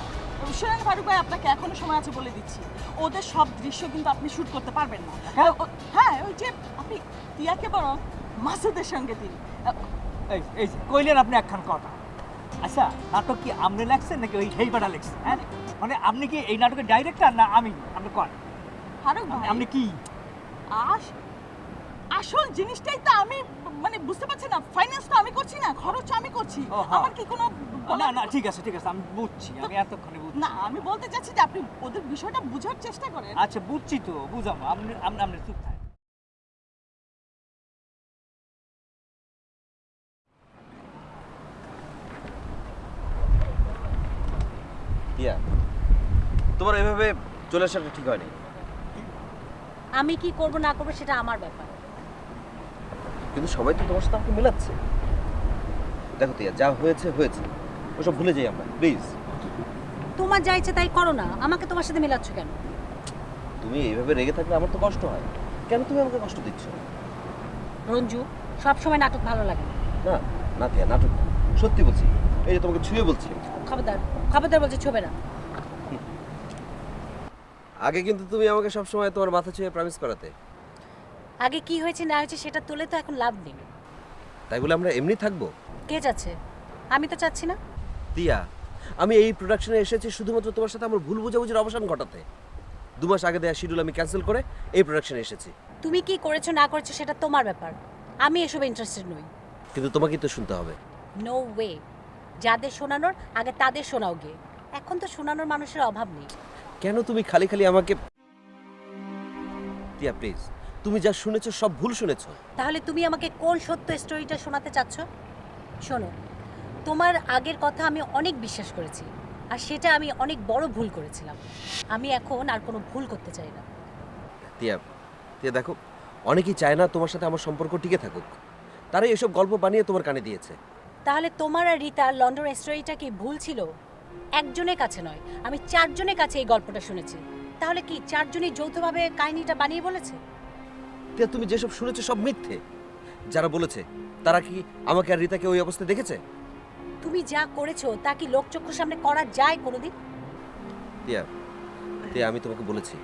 শোনেন ফারুক ভাই আপনাকে এখনও সময় আছে বলে দিচ্ছি। ওদের সব দৃশ্য কিন্তু আপনি শুট করতে পারবেন না। হ্যাঁ। হ্যাঁ ওই যে আপনি টিয়াকে বরং মাসুদের সঙ্গে দিন। এই কইলেন আপনি একখান কথা। আচ্ছা নাটক কি আপনি লেখছেন নাকি ওই হেইবাটা লেখছেন? হ্যাঁ? মানে আপনি কি এই নাটকের ডাইরেক্টর না আমি? আপনি কন? ফারুক ভাই আপনি কি? আস আসল জিনিসটাই তো আমি মানে বুঝতে পারছি না ফাইন্যান্স তো আমি করছি না খরচ আমি করছি। ও, হ্যাঁ। আমার কি কোনো না না ঠিক আছে ঠিক আছে আমি বুঝছি আমি এতক্ষণে বুঝছি। না আমি বলতে চাচ্ছি যে আপনি ওদের বিষয়টা বোঝার চেষ্টা করেন। আচ্ছা বুঝছি তো বুঝাবো আপনি আপনি আপনি চুপ থাকেন ইয়া তোমার এভাবে চলে আসাটা ঠিক হয়নি। আমি কি করব না করব সেটা আমার ব্যাপার। কিন্তু সবাই তো তোমার সাথে আমাকে মেলাচ্ছে। দেখো তিয়া যা হয়েছে হয়েছে। ওসব ভুলে যাই আমরা প্লিজ তোমার যা ইচ্ছে তাই করো না আমাকে তোমার সাথে মেলাচ্ছ কেন? তুমি এইভাবে রেগে থাকলে আমার তো কষ্ট হয়। কেন তুমি আমাকে কষ্ট দিচ্ছ? রঞ্জু সব সময় নাটক ভালো লাগে না। না তিয়া নাটক না। সত্যি বলছি এই যে তোমাকে ছুঁয়ে বলছি। খবরদার খবরদার বলছে ছবে না। আগে কিন্তু তুমি আমাকে সব সময় তোমার মাথা ছুঁয়ে প্রমিস করাতে। আগে কি হয়েছে না হয়েছে সেটা তুলে তো এখন লাভ নেই। তাই বলে আমরা এমনি থাকব? কে যাচ্ছে? আমি তো চাচ্ছি না। দিয়া আমি এই প্রোডাকশনে এসেছি শুধুমাত্র তোমার সাথে আমার ভুল বোঝাবুঝির অবসান ঘটাতে। দু মাস আগে দেওয়া শিডিউল আমি ক্যান্সেল করে এই প্রোডাকশনে এসেছি। তুমি কি করেছ না করেছ সেটা তোমার ব্যাপার। আমি এসবে ইন্টারেস্টেড নই। কিন্তু তোমাকেই তো শুনতে হবে। নো ওয়ে যাদের শোনানোর আগে তাদের শোনাও গিয়ে। এখন তো শোনানোর মানুষের অভাব নেই। কেন তুমি খালি খালি আমাকে টিয়া প্লিজ তুমি যা শুনেছো সব ভুল শুনেছো। তাহলে তুমি আমাকে কোন সত্য স্টোরিটা শোনাতে চাচ্ছ? শোনো তোমার আগের কথা আমি অনেক বিশ্বাস করেছি আর সেটা আমি অনেক বড় ভুল করেছিলাম। আমি এখন আর কোনো ভুল করতে চাই না। টিয়া টিয়া দেখো অনেকেই চায় না তোমার সাথে আমার সম্পর্ক টিকে থাকুক। তারাই এসব গল্প বানিয়ে তোমার কানে দিয়েছে। তাহলে তোমার আর রিতার লন্ডন স্টোরিটা কি ভুল ছিল? একজনের কাছে নয় আমি চারজনের কাছে এই গল্পটা শুনেছি। তাহলে কি চারজনই যৌথভাবে কাহিনীটা বানিয়ে বলেছে? টিয়া তুমি যেসব শুনেছো সব মিথ্যে। যারা বলেছে তারা কি আমাকে আর রিতাকে ওই অবস্থায় দেখেছে? তুমি যা করেছ তা কি লোকচক্ষুর সামনে করা যায় কোনোদিন? টিয়া আমি তোমাকে বলেছি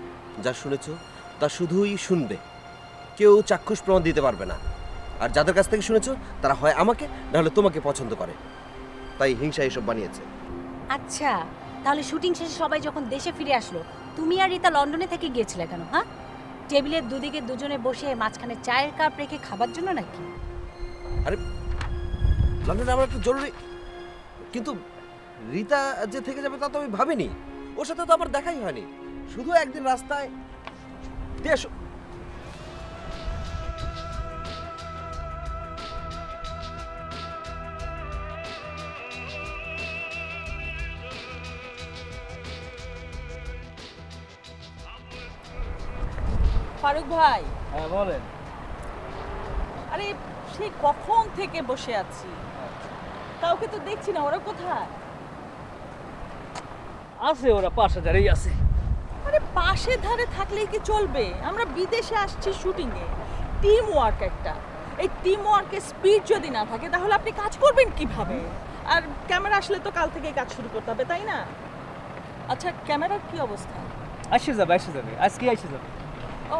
যা শুনেছো তা শুধুই শুনবে। কেউ চাক্ষুষ প্রমাণ দিতে পারবে না। আর যাদের কাছ থেকে শুনেছো তারা হয় আমাকে নাহলে তোমাকে পছন্দ করে। তাই হিংসা এসব বানিয়েছে। আচ্ছা তাহলে শুটিং শেষে সবাই যখন দেশে ফিরে আসলো তুমি আর রিতা লন্ডনে থেকে গিয়েছিলে কেন হ্যাঁ? টেবিলের দুদিকে দুজনে বসে মাঝখানে চায়ের কাপ রেখে খাবার জন্য নাকি? আরে, লন্ডনে আমার একটু জরুরি। কিন্তু রিতা যে থেকে যাবে তা তো আমি ভাবিনি। ওর সাথে তো আমার দেখাই হয়নি। শুধু একদিন রাস্তায়। দেশ ফারুক ভাই? হ্যাঁ বলেন। আরে সেই কখন থেকে বসে আছি? কাউকে তো দেখছি না ওরা কোথায়? আছে ওরা পাঁচ হাজারেই আছে। আরে পাশে ধারে থাকলেই কি চলবে? আমরা বিদেশে আসছি শুটিংয়ে। টিম ওয়ার্ক একটা। এই টিম ওয়ার্কের স্পিড যদি না থাকে তাহলে আপনি কাজ করবেন কীভাবে? আর ক্যামেরা আসলে তো কাল থেকেই কাজ শুরু করতে হবে তাই না? আচ্ছা ক্যামেরার কি অবস্থা? আসে যাবে আসে যাবে। আজকে আসে যাবে। ও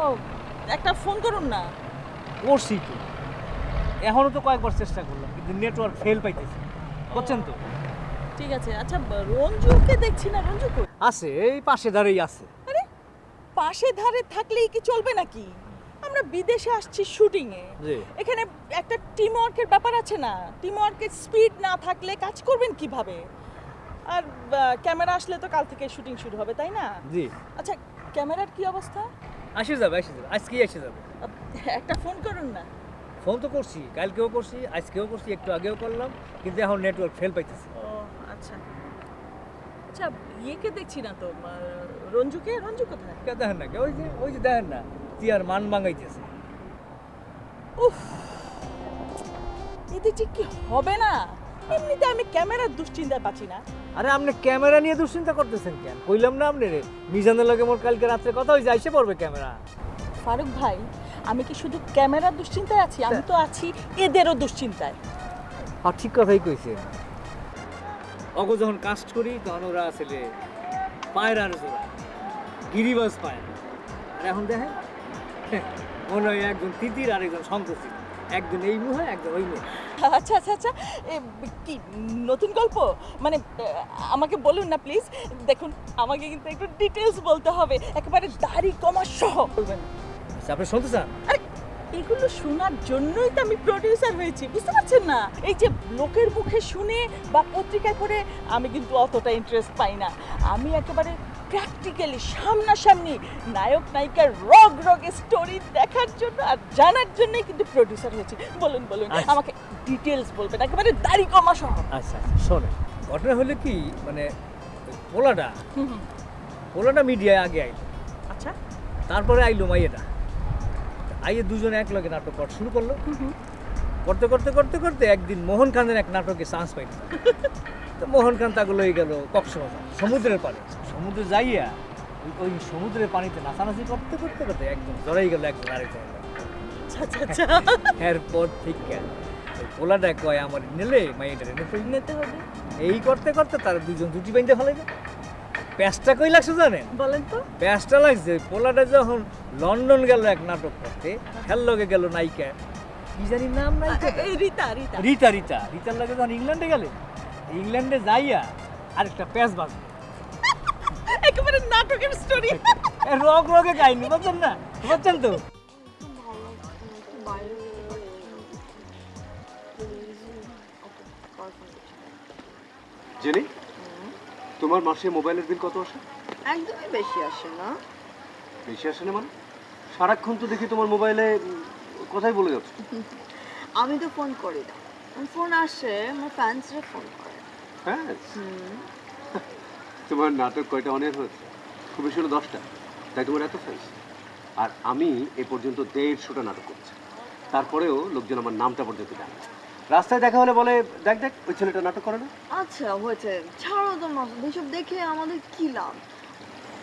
একটা ফোন করুন না। করছি তো। এখনও তো কয়েকবার চেষ্টা করলাম কিন্তু নেটওয়ার্ক ফেল পাইতেছে। বুঝছেন তো? ঠিক আছে আচ্ছা রঞ্জুকে দেখছি না রঞ্জু কই? আছে এই পাশে ধারেই আছে। আরে পাশে ধারে থাকলেই কি চলবে নাকি? আমরা বিদেশে আসছি শুটিংয়ে। জি। এখানে একটা টিম ওয়ার্কের ব্যাপার আছে না? টিম ওয়ার্কের স্পিড না থাকলে কাজ করবেন কীভাবে? আর ক্যামেরা আসলে তো কাল থেকে শুটিং শুরু হবে তাই না? জি। আচ্ছা ক্যামেরার কি অবস্থা? আসে যাবে আসে যাবে আজকেই এসে যাবে। একটা ফোন করুন না। ফোন তো করছি কালকেও করছি আজকেও করছি একটু আগেও করলাম কিন্তু এখন নেটওয়ার্ক ফেল পাইতেছে। ও আচ্ছা। আচ্ছা ইয়েকে দেখছি না তো রঞ্জুকে? রঞ্জু কোথায়? কে দেখেন না কে? ওই যে ওই যে দেখেন না তিয়ার মান ভাঙাইতেছে। উফ! এতে যে কি হবে না? এমনিতে আমি ক্যামেরার দুশ্চিন্তায় পাচ্ছি না। আরে আপনি ক্যামেরা নিয়ে দুশ্চিন্তা করতেছেন কেন? কইলাম না আপনি রে মিজানের লগে মোর কালকে রাত্রে কথা হয়েছে আইসে পড়বে ক্যামেরা। ফারুক ভাই আমি কি শুধু ক্যামেরার দুশ্চিন্তায় আছি? আমি তো আছি এদেরও দুশ্চিন্তায়। আর ঠিক কথাই কইছে অগ যখন কাস্ট করি তখন ওরা আসলে পায়রার জোড়া। গিরিবাজ পায়রা আর এখন দেখেন মনে হয় একজন তিতির আর একজন শঙ্করী একজন এই মুহে একজন ওই মুহে আচ্ছা আচ্ছা আচ্ছা। কি নতুন গল্প? মানে আমাকে বলুন না প্লিজ দেখুন আমাকে কিন্তু একটু ডিটেলস বলতে হবে। একেবারে দাড়ি কমা সহ। বলবেন। আচ্ছা আপনি শুনতে চান? এগুলো শোনার জন্যই তো আমি প্রডিউসার হয়েছি বুঝতে পারছেন না? এই যে লোকের মুখে শুনে বা পত্রিকায় পড়ে আমি কিন্তু অতটা ইন্টারেস্ট পাই না। আমি একেবারে প্র্যাকটিক্যালি সামনাসামনি নায়ক নায়িকার রগ রগে স্টোরি দেখার জন্য আর জানার জন্যই কিন্তু প্রডিউসার হয়েছে। বলুন বলুন আচ্ছা। আমাকে ডিটেলস বলবেন একেবারে দাড়ি কমা সহ। আচ্ছা আচ্ছা শোনেন ঘটনা হলো কি মানে পোলাটা। পোলাটা মিডিয়ায় আগে আইলো। আচ্ছা। তারপরে আইলো মাইয়েটা আইয়ে দুজনে এক লগে নাটক করা শুরু করল। করতে করতে করতে করতে একদিন মোহন খানের এক নাটকে চান্স পাইল। তো মোহন খান তাগুলো হয়ে গেল কক্সবাজার সমুদ্রের পাড়ে। সমুদ্রে যাইয়া ওই- সমুদ্রের পানিতে নাচানাচি করতে করতে করতে একদম জড়াই গেল একদম আরেকজন আচ্ছা আচ্ছা আচ্ছা। এরপর ঠিক পোলাটা কয় আমার নিলে মাইয়েটা এনে ফেলি নিতে হবে। এই করতে করতে তার দুজন দুটি বাইন্দে ফেলাইবে প্যাঁচটা কই লাগছে জানেন? বলেন তো। প্যাঁচটা লাগছে পোলাটা যখন লন্ডন গেল এক নাটক করতে খেললগে গেল নায়িকা। কি জানি নাম নায়িকা রিতা রিতা। রিতা রিতা। রিতার লাগে যখন ইংল্যান্ডে গেলে ইংল্যান্ডে যাইয়া আরেকটা প্যাচ বাজবে। একেবারে নাটকের স্টোরি এ রোগ রোগে কাহিনী বুঝছেন না? বুঝছেন তো? জেনি তোমার মাসে মোবাইলের বিল কত আসে? একদমই বেশি আসে না। বেশি আসে না মানে? সারাক্ষণ তো দেখি তোমার মোবাইলে কথাই বলে যাচ্ছে। আমি তো ফোন করি না। ফোন আসে আমার ফ্যান্সরা ফোন করে। হ্যাঁ। তোমার নাটক কয়টা অনেক হয়েছে? খুব বেশি হলো দশটা। তাই তোমার এত ফ্যান্স আর আমি এ পর্যন্ত দেড়শোটা নাটক করছি। তারপরেও লোকজন আমার নামটা পর্যন্ত জানে। রাস্তায় দেখা হলে বলে দেখ দেখ ওই ছেলেটা নাটক করে না? আচ্ছা হয়েছে। ছাড়ো তো মাসুদ এসব দেখে আমাদের কি লাভ?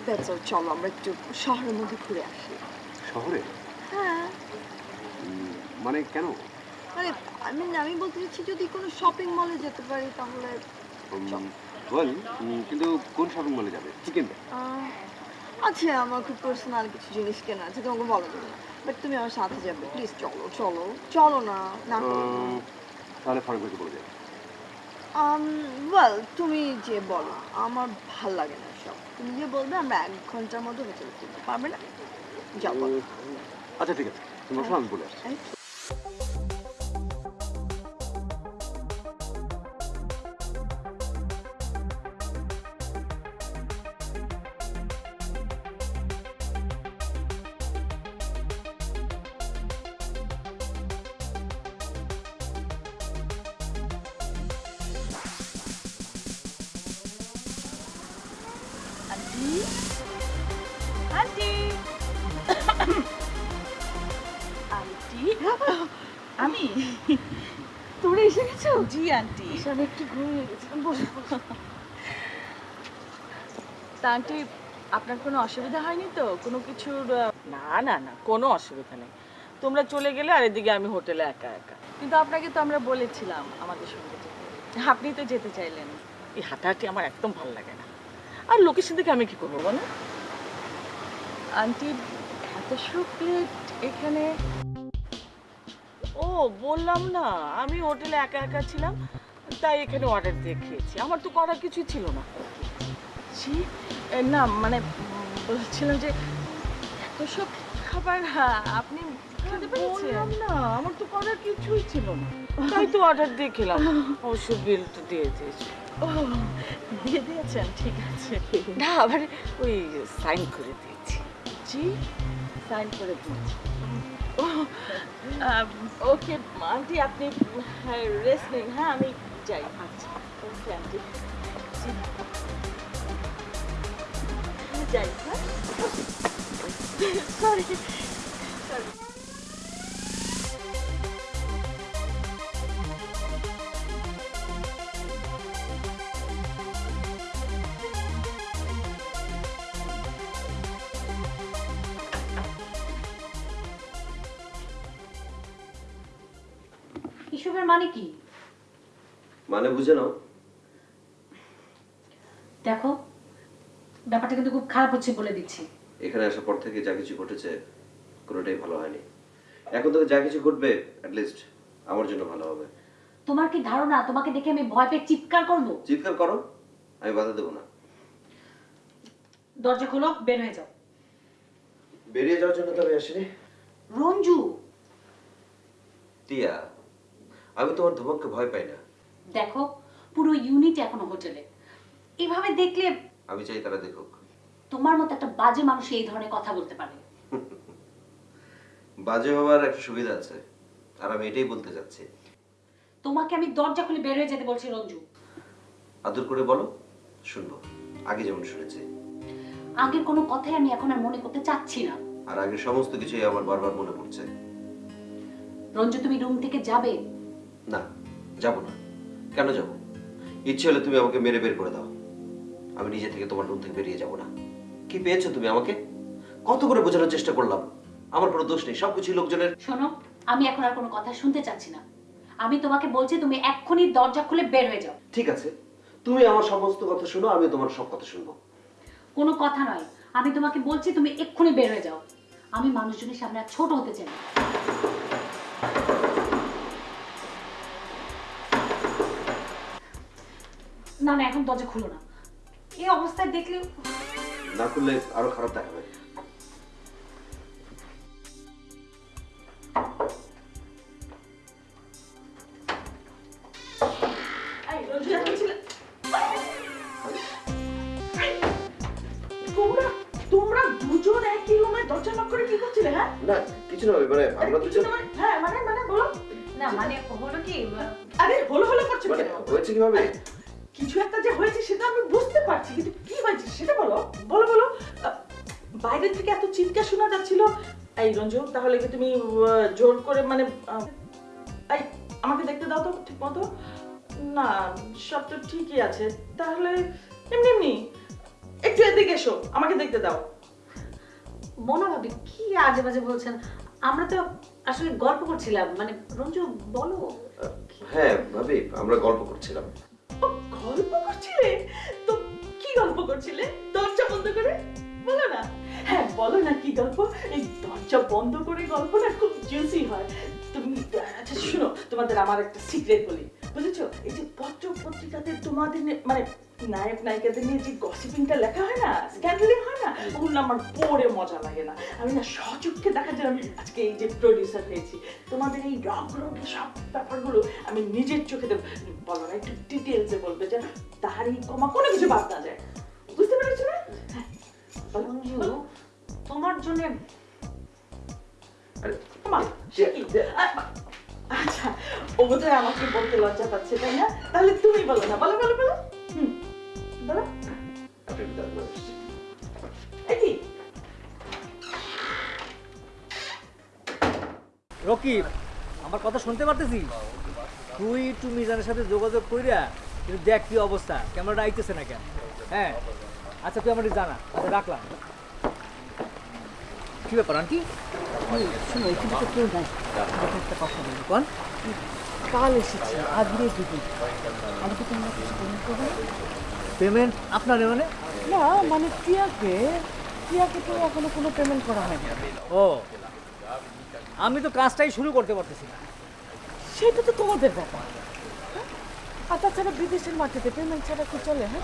That's all, চলো আমরা একটু শহরের মধ্যে ঘুরে আসি। শহরে? হ্যাঁ। মানে কেন? মানে আমি আমি বলতে চাচ্ছি যদি কোনো শপিং মলে যেতে পারি তাহলে বল কিন্তু কোন শপিং মলে যাবে? চিকেন আহ, আচ্ছা আমার খুব পার্সোনাল কিছু জিনিস কেনা আছে তোমাকে বলো না বাট তুমি আমার সাথে যাবে প্লিজ চলো চলো চলো না না তাহলে ফারুক ভাইকে বলে ওয়েল তুমি যে বলো আমার ভালো লাগে না সব। তুমি যে বলবে আমরা এক ঘণ্টার মধ্যে হোটেলে ফিরতে পারবে না। যাও বলো। আচ্ছা ঠিক আছে। তুমি বসো আমি বলে আসছি। আমি একটু ঘুমিয়ে গেছিলাম তা আন্টি আপনার কোনো অসুবিধা হয়নি তো? কোনো কিছুর না না না কোনো অসুবিধা নেই। তোমরা চলে গেলে আর এদিকে আমি হোটেলে একা একা। কিন্তু আপনাকে তো আমরা বলেছিলাম আমাদের সঙ্গে আপনি তো যেতে চাইলেন। এই হাঁটাহাঁটি আমার একদম ভালো লাগে না। আর লোকেশন থেকে আমি কি করব বলো? আন্টি এত প্লেট এখানে ও বললাম না আমি হোটেলে একা একা ছিলাম। তাই এখানে অর্ডার দিয়ে খেয়েছি। আমার তো করার কিছুই ছিল না। জি না মানে বলছিলাম যে এত সব খাবার হ্যাঁ, আপনি বললাম না আমার তো করার কিছুই ছিল না। তাই তো অর্ডার দিয়ে খেলাম। অবশ্য বিল তো দিয়ে দিয়েছি। ও দিয়ে দিয়েছেন ঠিক আছে। না আবার ওই সাইন করে দিয়েছি। জি সাইন করে দিয়েছি। ও ওকে আন্টি আপনি রেস্ট নিন। হ্যাঁ আমি যাই আচ্ছা যাই হ্যাঁ? সরি এসবের মানে বুঝে নাও। দেখো ব্যাপারটা কিন্তু খুব খারাপ হচ্ছে বলে দিচ্ছি। এখানে আসার পর থেকে যা কিছু ঘটেছে কোনোটাই ভালো হয়নি। এখন থেকে যা কিছু ঘটবে অ্যাটলিস্ট আমার জন্য ভালো হবে। তোমার কি ধারণা? তোমাকে দেখে আমি ভয় পেয়ে চিৎকার করব? চিৎকার করো আমি বাধা দেবো না। দরজা খোলো বের হয়ে যাও। বেরিয়ে যাওয়ার জন্য তো আমি আসিনি। রঞ্জু! টিয়া আমি তোমার ধমককে ভয় পাই না। দেখো পুরো ইউনিট এখনও হোটেলে এভাবে দেখলে আমি চাই তারা দেখুক। তোমার মতো একটা বাজে মানুষ এই ধরনের কথা বলতে পারে। বাজে হওয়ার একটা সুবিধা আছে আর আমি এটাই বলতে চাচ্ছি। তোমাকে আমি দরজা খুলে বের হয়ে যেতে বলছি রঞ্জু। আদর করে বলো শুনব। আগে যেমন শুনেছি। আগের কোনো কথাই আমি এখন আর মনে করতে চাচ্ছি না। আর আগের সমস্ত কিছুই আমার বারবার মনে পড়ছে। রঞ্জু তুমি রুম থেকে যাবে? না যাব না। কেন যাব? ইচ্ছে হলে তুমি আমাকে মেরে বের করে দাও। আমি নিজে থেকে তোমার রুম থেকে বেরিয়ে যাব না। কি পেয়েছ তুমি আমাকে? কত করে বোঝানোর চেষ্টা করলাম? আমার কোনো দোষ নেই সবকিছু লোকজনের। শোনো আমি এখন আর কোনো কথা শুনতে চাচ্ছি না। আমি তোমাকে বলছি তুমি এক্ষুনি দরজা খুলে বের হয়ে যাও। ঠিক আছে তুমি আমার সমস্ত কথা শোনো আমি তোমার সব কথা শুনব। কোনো কথা নয় আমি তোমাকে বলছি তুমি এক্ষুনি বের হয়ে যাও। আমি মানুষজনের সামনে আর ছোট হতে চাই না। না না এখন দরজা খুলো না। এই অবস্থায় দেখলে না করলে আরও খারাপ দেখাবে। হ্যাঁ? না কিছু মানে আমরা দুজন হ্যাঁ মানে মানে বলো। না মানে হলো কি? আরে হলো হলো করছ মানে হয়েছে কীভাবে? রঞ্জু তাহলে কি তুমি জোর করে মানে আমাকে দেখতে দাও তো ঠিক মতো। না সব তো ঠিকই আছে। তাহলে এমনি এমনি একটু এদিকে এসো আমাকে দেখতে দাও। মনে ভাবি কি আজে বাজে বলছেন? আমরা তো আসলে গল্প করছিলাম মানে রঞ্জু বলো। হ্যাঁ ভাবি আমরা গল্প করছিলাম। গল্প করছিলে? তো কি গল্প করছিলে? দরজা বন্ধ করে? বলো না। হ্যাঁ বলো না কি গল্প? এই দরজা বন্ধ করে গল্প না খুব জুসি হয়। তুমি আচ্ছা শুনো, তোমাদের আমার একটা সিক্রেট বলি। বুঝেছ? এই যে পত্র পত্রিকাতে তোমাদের মানে নায়ক, নায়িকাদের নিয়ে যে গসিপিংটা লেখা হয় না স্ক্যান্ডালিং হয় না, ওগুলো আমার পড়ে মজা লাগে না। আমি না সচক্ষে দেখার জন্য আমি আজকে এই যে প্রডিউসার হয়েছি তোমাদের এই রগ রগে সব ব্যাপারগুলো আমি নিজের চোখে দেব বলো না, একটু ডিটেলসে বলবে যে তাহারি কমা কোনো কিছু বাদ না যায়। বুঝতে পেরেছ না? বলো। তোমার জন্য আচ্ছা ও বোধহয় আমাকে বলতে লজ্জা পাচ্ছে তাই না তাহলে তুমি বলো না বলো বলো বলো হুম বলো আপনি একটু দাঁড়ান, আমি আসছি। এই কি? রকিব আমার কথা শুনতে পারতেছি তুই একটু মিজানের সাথে যোগাযোগ কইরা কিন্তু দেখ কি অবস্থা ক্যামেরাটা আইতেছে না কেন হ্যাঁ আচ্ছা তুই আমার জানা আচ্ছা রাখলাম। কি ব্যাপার আন্টি? শোনো এখানে তো কেউ নাই একটা কথা বলি কোন? কাল এসেছি আজকে দিদি আমাকে তোমরা কিছু পেমেন্ট করবে পেমেন্ট আপনার মানে? না মানে টিয়াকে টিয়াকে তো এখনও কোনো পেমেন্ট করা হয়নি। ও আমি তো কাজটাই শুরু করতে পারতেছি না। সেটা তো তোমাদের ব্যাপার। হ্যাঁ? আর তাছাড়া বিদেশের মাটিতে পেমেন্ট ছাড়া কি চলে হ্যাঁ?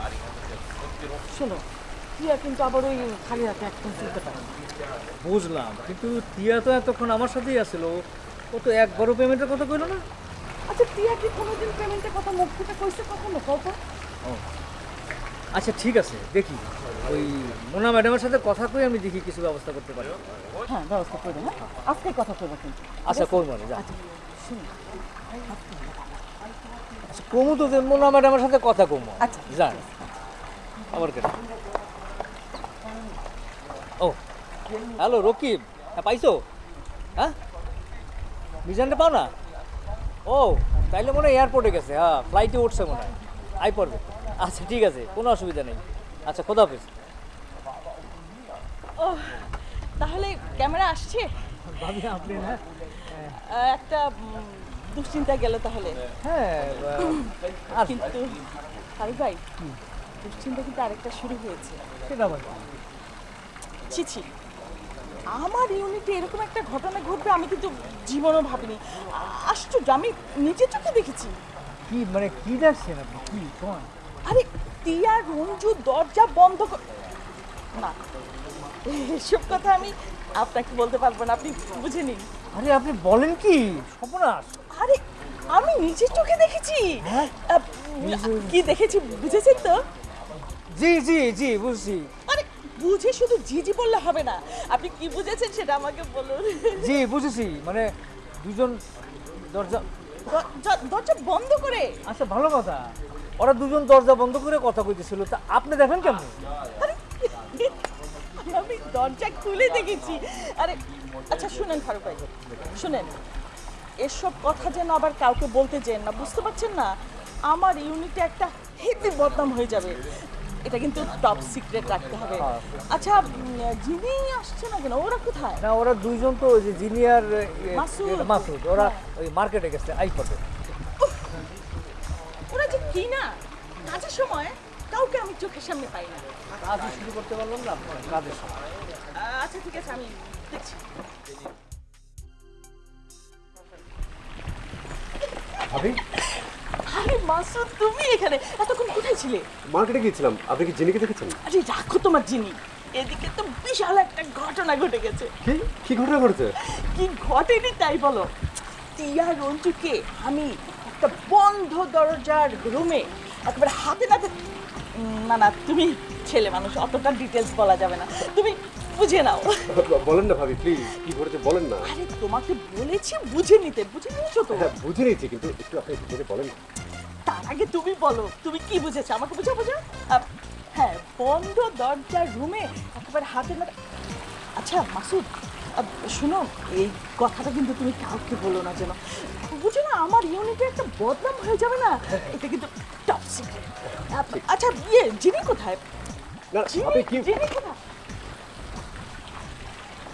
শোনো টিয়া কিন্তু আবার ওই খালি হাতে একদম চলতে পারে বুঝলাম কিন্তু টিয়া তো এতক্ষণ আমার সাথেই আসছিল ও তো একবারও পেমেন্টের কথা কইলো না? আচ্ছা টিয়া কি কোনোদিন পেমেন্টের কথা মুখ ফুটে কইছে কখনো? কত আচ্ছা ঠিক আছে দেখি। ওই মোনা ম্যাডামের সাথে কথা কই আমি দেখি কিছু ব্যবস্থা করতে পারি। হ্যাঁ ব্যবস্থা করে হ্যাঁ? আজকে কথা করব কিন্তু। আচ্ছা করব না যা। আচ্ছা কমু তো যে মোনা ম্যাডামের সাথে কথা কমু। আচ্ছা। যান আবার কেন ও হ্যালো রকিব। হ্যাঁ পাইছো? হ্যাঁ? মিজানটা পাও না? ও তাইলে মনে হয় এয়ারপোর্টে গেছে। হ্যাঁ ফ্লাইটে উঠছে মনে হয়। আই পড়বে। আচ্ছা ঠিক আছে কোনো অসুবিধা নেই। আচ্ছা খোদা হাফিজ। ও তাহলে ক্যামেরা আসছে? আপনি না একটা দুশ্চিন্তা গেল তাহলে। হ্যাঁ কিন্তু হারু ভাই দুশ্চিন্তা কিন্তু আরেকটা শুরু হয়েছে। সেটা বল। ছি ছি। আমার ইউনিটে এরকম একটা ঘটনা ঘটবে আমি কিন্তু জীবনও ভাবিনি। আশ্চর্য আমি নিজের চোখে দেখেছি। কি মানে কি দেখছেন আপনি? কি কোন? আরে টিয়া রঞ্জু দরজা বন্ধ কর না। এসব কথা আমি আপনাকে বলতে পারব না আপনি বুঝে নিন। আরে আপনি বলেন কি? সর্বনাশ। আরে আমি নিজের চোখে দেখেছি। হ্যাঁ? কি দেখেছি বুঝেছেন তো? জি জি জি বুঝছি। আরে বুঝে শুধু জি জি বললে হবে না। আপনি কি বুঝেছেন সেটা আমাকে বলুন। জি বুঝেছি। মানে দুজন দরজা দরজা বন্ধ করে। আচ্ছা ভালো কথা। ওরা দুজন দরজা বন্ধ করে কথা কইতেছিল। তা আপনি দেখেন কেমন? আরে, আমি দরজা খুলে দেখেছি। আরে আচ্ছা শুনেন ফারুক ভাই শুনেন। এসব কথা যেন আবার কাউকে বলতে চেন না বুঝতে পারছেন না? আমার ইউনিটে একটা হেভি বদনাম হয়ে যাবে। এটা কিন্তু টপ সিক্রেট রাখতে হবে। আচ্ছা উম, যিনি আসছে না কেন ওরা কোথায়? না ওরা দুইজন তো ওই যে জিনিয়ার মাসুদ। ওরা ওই মার্কেটে গেছে আই পড়বে ওরা যে কি না? কাজের সময় কাউকে আমি চোখের সামনে পাই না। কাজ শুরু করতে পারলাম না কাজের সময়। আচ্ছা ঠিক আছে আমি দেখছি। ভাবি? আরে মাসুদ তুমি এখানে? এতক্ষণ কোথায় ছিলে? মার্কেটে গিয়েছিলাম। আপনি কি জিনিকে দেখেছেন? আরে রাখো তোমার জিনি। এদিকে তো বিশাল একটা ঘটনা ঘটে গেছে। কি? কি ঘটনা ঘটেছে? কি ঘটেনি তাই বলো। টিয়া রঞ্জুকে আমি একটা বন্ধ দরজার রুমে একেবারে হাতে নাতে না না তুমি ছেলে মানুষ অতটা ডিটেলস বলা যাবে না। তুমি বুঝে নাও। বলেন না ভাবি প্লিজ কি ঘটেছে বলেন না। আরে তোমাকে বলেছি বুঝে নিতে বুঝে নিয়েছো তো? হ্যাঁ বুঝে নিয়েছি কিন্তু একটু আপনি বলেন। তার আগে তুমি বলো তুমি কি বুঝেছ? আমাকে বুঝা বুঝা হ্যাঁ বন্ধ দরজার রুমে একেবারে হাতে না আচ্ছা মাসুদ শোনো এই কথাটা কিন্তু তুমি কাউকে বলো না যেন। বুঝো না আমার ইউনিটে একটা বদনাম হয়ে যাবে না? এটা কিন্তু টপ সিক্রেট আচ্ছা ইয়ে জিনি কোথায়? জিনি কোথায়?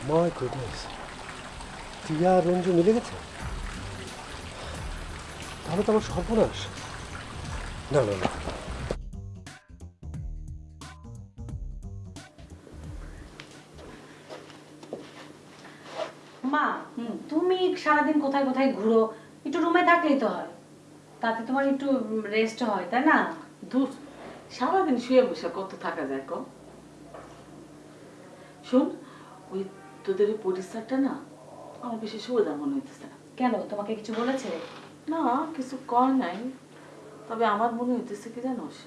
মাই গুডনেস টিয়া রঞ্জু মিলে গেছে? তাহলে তো আমার সর্বনাশ। No, no, no. মা তুমি সারাদিন কোথায় কোথায় ঘুরো? একটু রুমে থাকলেই তো হয়। তাতে তোমার একটু রেস্ট হয় তাই না? সারাদিন শুয়ে বসে কত থাকা যায় কম ওই তোদের ওই পরিষ্কারটা না আমার বেশি সুবিধা মনে হইতেছে না। কেন তোমাকে কিছু বলেছে? না কিছু কর নাই। তবে আমার মনে হইতেছে কি জানোস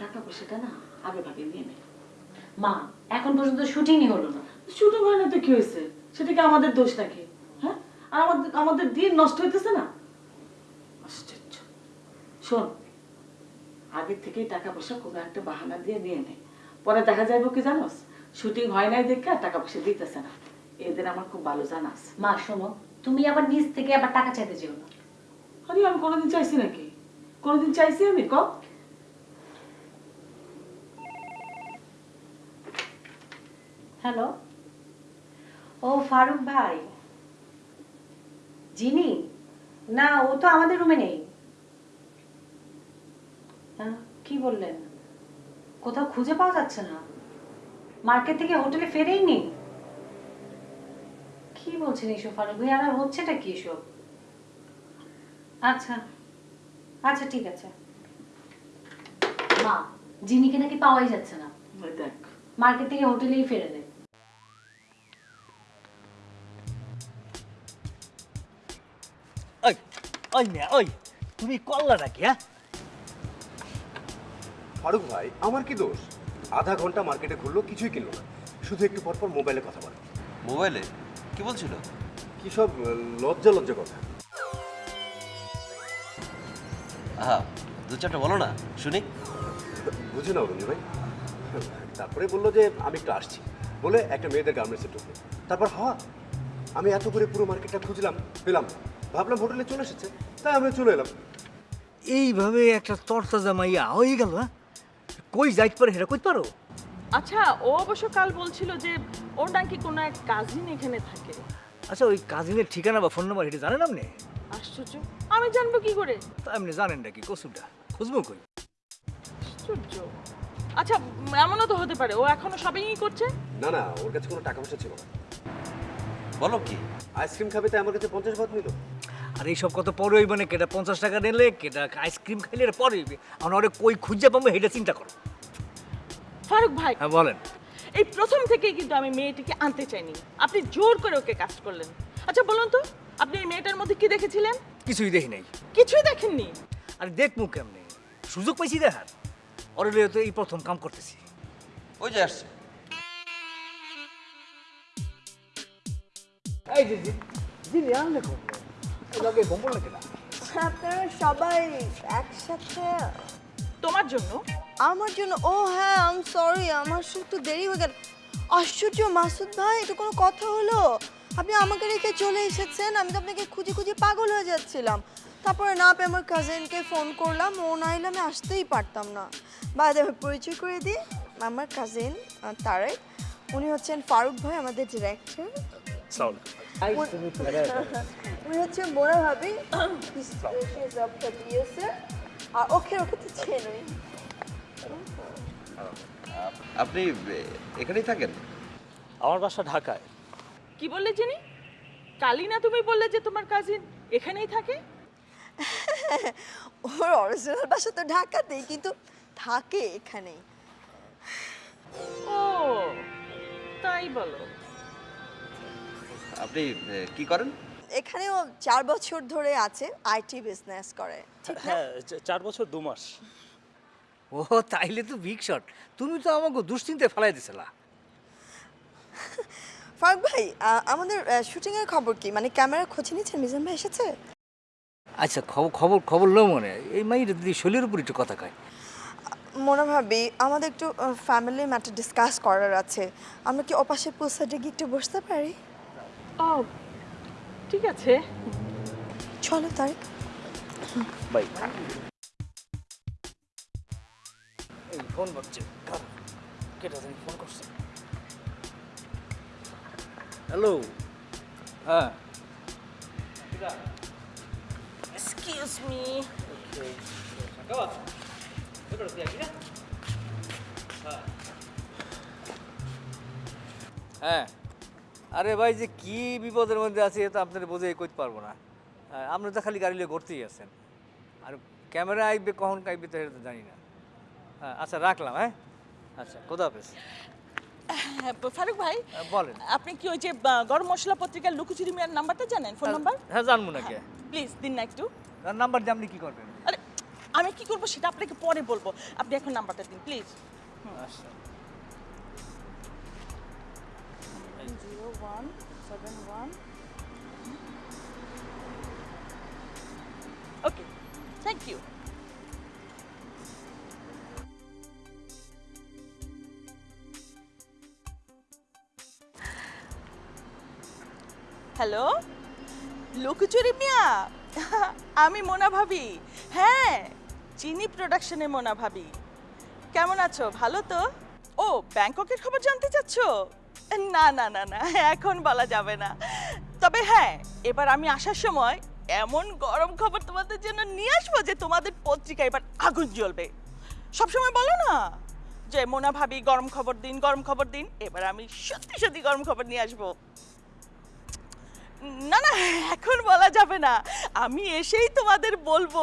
টাকা পয়সাটা না আগে ভাগে নিয়ে নে। মা এখন পর্যন্ত শুটিংই হলো না। শুধু হয় না তো কি হয়েছে সেটা কি আমাদের দোষ নাকি? হ্যাঁ? আর আমাদের আমাদের দিন নষ্ট হইতেছে না? আশ্চর্য। শোন আগের থেকেই টাকা পয়সা কোনো একটা বাহানা দিয়ে নিয়ে নে। পরে দেখা যাইব কি জানোস শুটিং হয় নাই দেখে আর টাকা পয়সা দিতেছে না। এদের আমার খুব ভালো জানাস মা শোনো তুমি আবার নিজ থেকে আবার টাকা চাইতে যেও না। আরে আমি কোনোদিন চাইছি নাকি? কোনোদিন চাইছি আমি, ক? হ্যালো? ও ফারুক ভাই। জিনি? না, ও তো আমাদের রুমে নেই। কি বললেন? কোথাও খুঁজে পাওয়া যাচ্ছে না। মার্কেট থেকে হোটেলে ফেরেই নি কি বলছেন এসব ফারুক ভাই? আর হচ্ছেটা কি এসব? আচ্ছা। আচ্ছা ঠিক আছে। মা জিনিকে নাকি পাওয়াই যাচ্ছে না। ওই দেখ। মার্কেট থেকে হোটেলেই ফেরে দেয় ওই ওই মেয়া ওই তুমি কল্লা নাকি হ্যাঁ? ফারুক ভাই আমার কি দোষ? আধা ঘণ্টা মার্কেটে ঘুরলো কিছুই কিনলো না। শুধু একটু পর পর মোবাইলে কথা বলে। মোবাইলে? কি বলছিল? কি সব লজ্জা লজ্জা কথা। আহা দু চারটা বলো না শুনি। বুঝে নাও রঞ্জু ভাই। তারপরে বলল যে আমি একটু আসছি। বলে একটা মেয়েদের গার্মেন্টসে ঢুকলো। তারপর হওয়া আমি এত করে পুরো মার্কেটটা খুঁজলাম পেলাম। ভাবলাম হোটেলে চলে এসেছে তাই আমি চলে এলাম। এইভাবে একটা তরতাজা মাইয়া হয়ে গেল হ্যাঁ? কই যাইতে পারে সেটা কইতে পারো? আচ্ছা ও অবশ্য কাল বলছিল যে ওর নাকি কোনো এক কাজিন এখানে থাকে। আচ্ছা ওই কাজিনের ঠিকানা বা ফোন নাম্বার এটা জানেন আপনি? আশ্চর্য। আমি জানব কি করে? তা আপনি জানেন নাকি কসুরটা খুঁজবো কই? আশ্চর্য। আচ্ছা এমনও তো হতে পারে ও এখনও শপিংই করছে? না না ওর কাছে কোনো টাকা পয়সা ছিল না। বলো কি? আইসক্রিম খাবে তাই আমার কাছে পঞ্চাশ ভাত নিল। আর এইসব কত পরে হইব না কেটা পঞ্চাশ টাকা নিলে কেটা আইসক্রিম খাইলে এটা পরে হইবে। আমরা ওরে কই খুঁজে পাবো সেটা চিন্তা করো। ফারুক ভাই। হ্যাঁ বলেন। এই প্রথম থেকেই কিন্তু আমি মেয়েটিকে আনতে চাইনি। আপনি জোর করে ওকে কাজ করলেন। আচ্ছা বলুন তো আপনি এই মেয়েটার মধ্যে কি দেখেছিলেন? কিছুই দেখি নাই। কিছুই দেখেননি? আর দেখমু কেমনে? সুযোগ পাইছি দেখার ওরে তো এই প্রথম কাম করতেছি। ওই যে আসছে। এই যে জিনি আনলে বম্বল না? আপনারা সবাই একসাথে? তোমার জন্য? আমার জন্য? ও হ্যাঁ আম সরি আমার দেরি হয়ে গেল। আশ্চর্য মাসুদ ভাই এটা কোনো কথা হলো? আপনি আমাকে রেখে চলে এসেছেন আমি তো আপনাকে খুঁজে খুঁজে পাগল হয়ে যাচ্ছিলাম। তারপরে না পেয়ে আমার কাজিনকে ফোন করলাম ও না এলে আমি আসতেই পারতাম না। বাদে আমি পরিচয় করে দিই আমার কাজিন তারেক উনি হচ্ছেন ফারুক ভাই আমাদের ডিরেক্টর উনি হচ্ছে মোরা ভাবি আর ওকে ওকে তো চেনই আপনি এখানেই থাকেন? আমার বাসা ঢাকায়। কি বললে যিনি কালই না তুমি বললে যে তোমার কাজিন এখানেই থাকে? ওর অরিজিনাল বাসা তো ঢাকাতেই কিন্তু থাকে এখানেই। ও তাই বলো। আপনি কি করেন? এখানেও চার বছর ধরে আছে আইটি বিজনেস করে ঠিক না? হ্যাঁ চার বছর দু মাস। ও তাইলে তো বিগ শট তুমি তো আমাকে দুশ্চিন্তায় ফেলাই দিছিলা। ফারুক ভাই আমাদের শুটিং এর খবর কি? মানে ক্যামেরা খোঁজ নিয়েছেন মিজান ভাই এসেছে? আচ্ছা খবর খবর খবর লো মনে। এই মাইটা দিদি শৈলের উপর একটু কথা কয়। মনে ভাবি আমাদের একটু ফ্যামিলি ম্যাটার ডিসকাস করার আছে। আমরা কি ওপাশে পুল সাইডে গিয়ে একটু বসতে পারি? ও ঠিক আছে। চলো তারিক বাই। এই ফোন বাজছে। কার কেটা ফোন করছে। হ্যালো হ্যাঁ এক্সকিউজ মি হ্যাঁ। আরে ভাই যে কি বিপদের মধ্যে আছে এটা আপনার বোঝে কইতে পারব না। আহ, আপনি তো খালি গাড়ি লিয়ে ঘুরতেই আছেন। আর ক্যামেরা আইবে কখন আইবে তো এটা তো জানি না। হ্যাঁ, আচ্ছা রাখলাম হ্যাঁ? আচ্ছা কোথা হাফেজ। হ্যাঁ, ফারুক ভাই বলেন। আপনি কি ওই যে গরম মশলা পত্রিকার লুকুচুরি মিয়ার নাম্বারটা জানেন? ফোন নাম্বার হ্যাঁ জানব নাকি। প্লিজ দিন না একটু। নাম্বার দিয়ে আপনি কি করবেন? আরে আমি কি করব সেটা আপনাকে পরে বলব। আপনি এখন নাম্বারটা দিন প্লিজ আচ্ছা। Zero one seven one okay thank you hello? লুকুচুরি মিয়া? আমি মোনা ভাবি। হ্যাঁ চিনি প্রোডাকশনে মোনা ভাবি। কেমন আছো? ভালো তো? ও, ব্যাংককের খবর জানতে চাচ্ছ? না না না না, এখন বলা যাবে না। তবে হ্যাঁ এবার আমি আসার সময় এমন গরম খবর তোমাদের জন্য নিয়ে আসব যে তোমাদের পত্রিকা এবার আগুন জ্বলবে। সবসময় বলো না যে মোনা ভাবি গরম খবর দিন, গরম খবর দিন, এবার আমি সত্যি সত্যি গরম খবর নিয়ে আসব। না না, এখন বলা যাবে না। আমি এসেই তোমাদের বলব,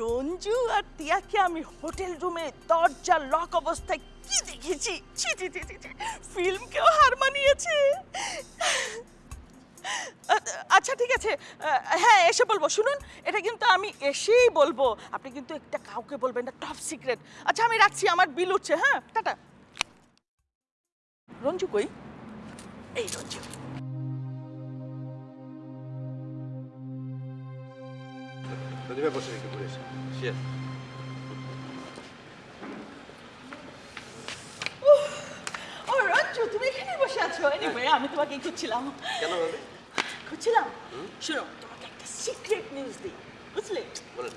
রঞ্জু আর টিয়াকে আমি হোটেল রুমে দরজা লক অবস্থায় কি দেখেছি? ছি ছি। ফিল্মকেও হার মানিয়েছে। আচ্ছা ঠিক আছে। হ্যাঁ এসে বলব, শুনুন, এটা কিন্তু আমি এসেই বলব। আপনি কিন্তু একটা কাউকে বলবেন না টপ সিক্রেট আচ্ছা আমি রাখছি, আমার বিল উঠছে হ্যাঁ টাটা। রঞ্জু কই? এই রঞ্জু। ঘুরে এসে শিয়ার ও রঞ্জু তুমি এখানে বসে আছো এনিওয়ে আমি তোমাকে খুঁজছিলাম কেন ভাবে খুঁজছিলাম শোনো তোমাকে একটা সিক্রেট নিউজ দিই বুঝলে বলেন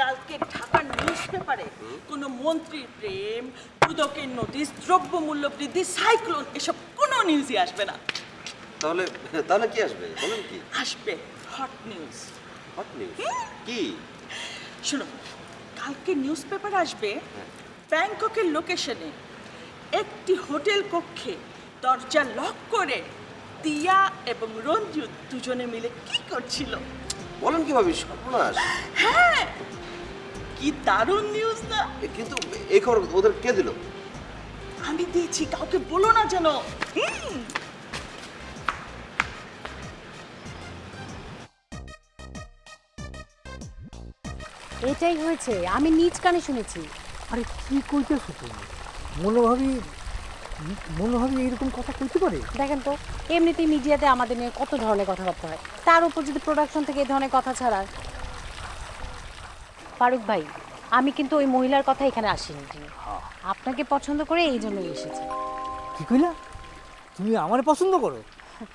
কালকে ঢাকার নিউজ পেপারে কোনো মন্ত্রীর প্রেম দুদকের নোটিশ দ্রব্যমূল্য বৃদ্ধি সাইক্লোন এসব কোনো নিউজই আসবে না তাহলে তাহলে কি আসবে বলেন কি আসবে হট নিউজ হট নিউজ কি? শোনো কালকে নিউজ পেপার আসবে ব্যাংককের লোকেশনে একটি হোটেল কক্ষে দরজা লক করে তিয়া এবং রঞ্জু দুজনে মিলে কি করছিল? বলেন কি ভাবি সর্বনাশ। হ্যাঁ কি দারুণ নিউজ না। কিন্তু এই খবর ওদের কে দিল? আমি দিয়েছি কাউকে বলো না যেন। হুম। এটাই হয়েছে আমি নিজ কানে শুনেছি। আরে কি কইতেছো তুমি? মনোভাবী মনোভাবী এরকম কথা কইতে পারে? দেখেন তো এমনিতেই মিডিয়াতে আমাদের নিয়ে কত ধরনের কথাবার্তা হয়। তার উপর যদি প্রোডাকশন থেকে এই ধরনের কথা ছাড়ায় ফারুক ভাই আমি কিন্তু ওই মহিলার কথা এখানে আসিনি। আপনাকে পছন্দ করে এই জন্যই এসেছি। কি কইলা? তুমি আমার পছন্দ করো?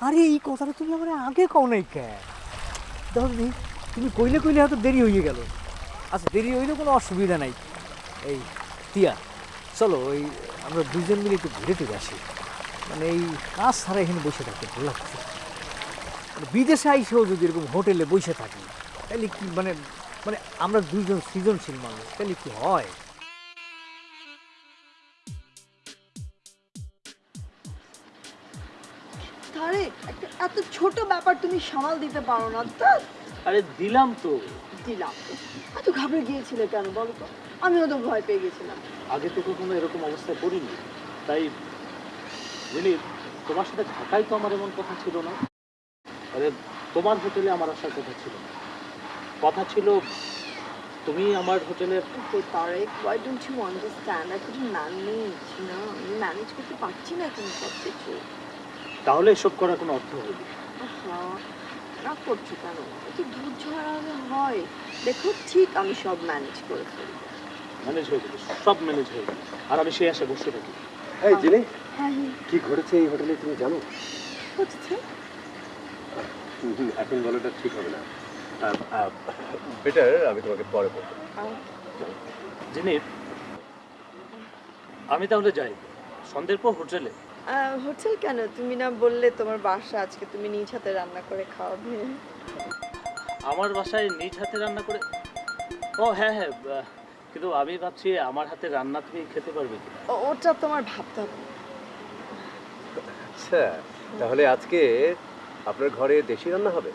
আরে এই কথাটা তুমি আমার আগে কও নাই কে? দেখো তুমি কইলে কইলে হয়তো দেরি হয়ে গেল। আচ্ছা দেরি হইলে কোনো অসুবিধা নাই। এই টিয়া চলো ওই আমরা দুজন মিলে একটু ঘুরে টুরে আসি। মানে এই কাজ ছাড়া এখানে বসে থাকতে ভালো লাগছে। মানে বিদেশে আইসেও যদি এরকম হোটেলে বসে থাকি তাহলে কি মানে মানে আমরা দুইজন সৃজনশীল মানুষ তাহলে কি হয়? একটা এত ছোট ব্যাপার তুমি সামাল দিতে পারো না তা আরে দিলাম তো। দিলাম। এত ঘাবড়ে গিয়েছিলে কেন বলো তো? আমিও তো ভয় পেয়ে গেছিলাম। আগে তো কখনো এরকম অবস্থায় পড়িনি। তাই বুঝলি তোমার সাথে ঢাকায় তো আমার এমন কথা ছিল না। আরে তোমার হোটেলে আমার আসার কথা ছিল না। কথা ছিল তুমি আমার হোটেলের তো Tarique why don't you understand? I couldn't manage না আমি ম্যানেজ করতে পারছি না এখন সব কিছু তাহলে এসব করার কোনো অর্থ হবে না। আহা, রাগ করছ কেন? একটু ধৈর্য হারালে হয়। দেখো ঠিক আমি সব ম্যানেজ করে ফেলব। ম্যানেজ হয়ে যাবে সব ম্যানেজ হয়ে যাবে আর আমি সেই আশা বসে থাকি। এই জেনে হ্যাঁ হ্যাঁ। কি ঘটেছে এই হোটেলে তুমি জানো? হচ্ছে হুম, এখন বলাটা ঠিক হবে না। বেটার আমি তোমাকে পরে বলব। জিনি আমি তাহলে যাই। সন্ধ্যের পর হোটেলে। হোটেল কেন? তুমি না বললে তোমার বাসা আজকে তুমি নিজ হাতে রান্না করে খাওয়াবে। আমার বাসায় নিজ হাতে রান্না করে ও হ্যাঁ হ্যাঁ কিন্তু আমি ভাবছি আমার হাতে রান্না তুমি খেতে পারবে কি ওটা তোমার ভাবতে হবে। আচ্ছা তাহলে আজকে আপনার ঘরে দেশি রান্না হবে?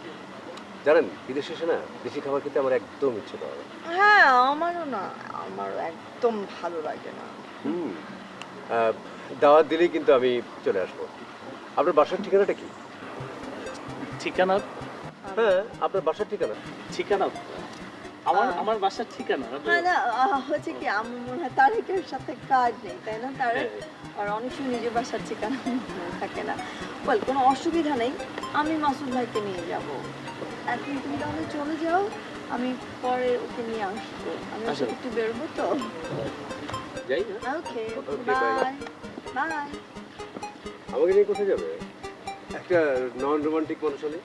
জানেন বিদেশ শেষে না দেশি খাবার খেতে আমার একদম ইচ্ছে করে হ্যাঁ আমারও না আমারও একদম ভালো লাগে না। হুম দাওয়াত দিলেই কিন্তু আমি চলে আসব। আপনার বাসার ঠিকানাটা কি? ঠিকানা হ্যাঁ আপনার বাসার ঠিকানা? ঠিকানা আমার আমার বাসার ঠিকানা হ্যাঁ না হচ্ছে কি আমার মনে হয় তারেকের সাথে কাজ নেই তাই না? তারেক আর অনেক সময় নিজের বাসার ঠিকানা থাকে না। বল কোনো অসুবিধা নেই আমি মাসুদ ভাইকে নিয়ে যাব। এখন তুমি তাহলে চলে যাও আমি পরে ওকে নিয়ে আসব। আমি আচ্ছা। একটু বেরোবো তো। যাই না ওকে. বাই বাই আমাকে নিয়ে কোথায় যাবে? একটা নন রোমান্টিক মানুষ হলে?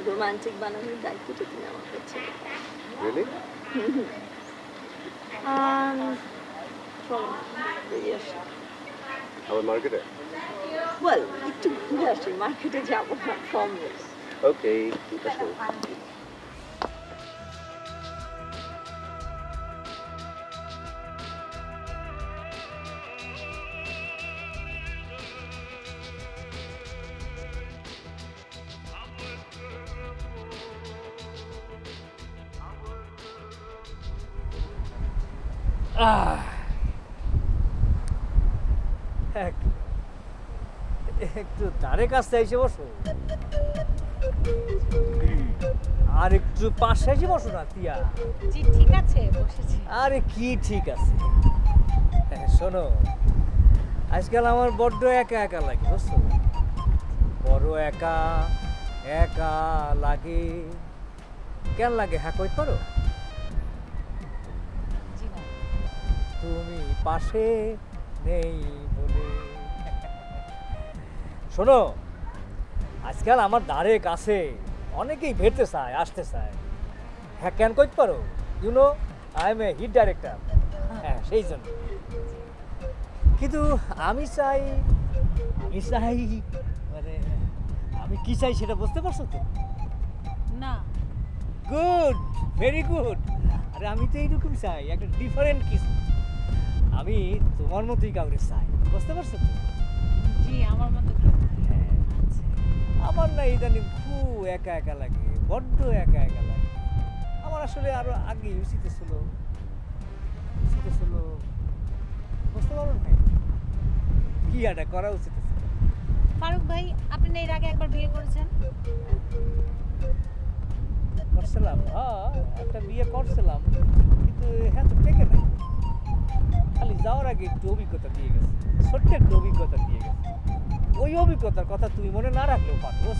রোমান্টিক বানানোর দায়িত্বটা তুমি আমার কাছে। রিয়েলি Um, চলো বেরিয়ে আসি। আমার মার্কেটে ওয়েল একটু ঘুরে আসি মার্কেটে যাব না প্রমিস ওকে আসো আহ। এক- একটু ধারে কাছে এসে বসো। আর একটু পাশে এসে বসো না তিয়া জি ঠিক আছে বসেছি। আরে কি ঠিক আছে? হ্যাঁ, শোনো আজকাল আমার বড্ড একা একা লাগে বুঝছ? বড় একা একা লাগে। কেন লাগে হ্যাঁ কই করো তুমি পাশে নেই বলে। শোনো আজকাল আমার দ্বারে কাছে অনেকেই ভেটতে চায় আসতে চায়। হ্যাঁ কেন করতে পারো? You know I am a hit director হ্যাঁ সেই জন্য। কিন্তু আমি চাই আমি চাই মানে আমি কি চাই সেটা বুঝতে পারছ তো? না। গুড ভেরি গুড আরে আমি তো এইরকম চাই একটা ডিফারেন্ট কিছু। আমি তোমার মতোই কাউকে চাই। বুঝতে পারছ তো? জি আমার মতো কি? হ্যাঁ আচ্ছা। আমার না ইদানিং খুব একা একা লাগে বড্ড একা একা লাগে। আমার আসলে আরও আগে উচিত ছিল। উচিত ছিল। বুঝতে পারো ভাই? কি এটা করা উচিত ছিল ফারুক ভাই আপনি না এর আগে একবার বিয়ে করেছেন? করছিলাম হ্যাঁ একটা বিয়ে করছিলাম কিন্তু হ্যাঁ তো টেকে নাই। খালি যাওয়ার আগে একটু অভিজ্ঞতা দিয়ে গেছে। ছোট্ট একটু অভিজ্ঞতা দিয়ে গেছে। ওই অভিজ্ঞতার কথা তুমি মনে না রাখলেও পারো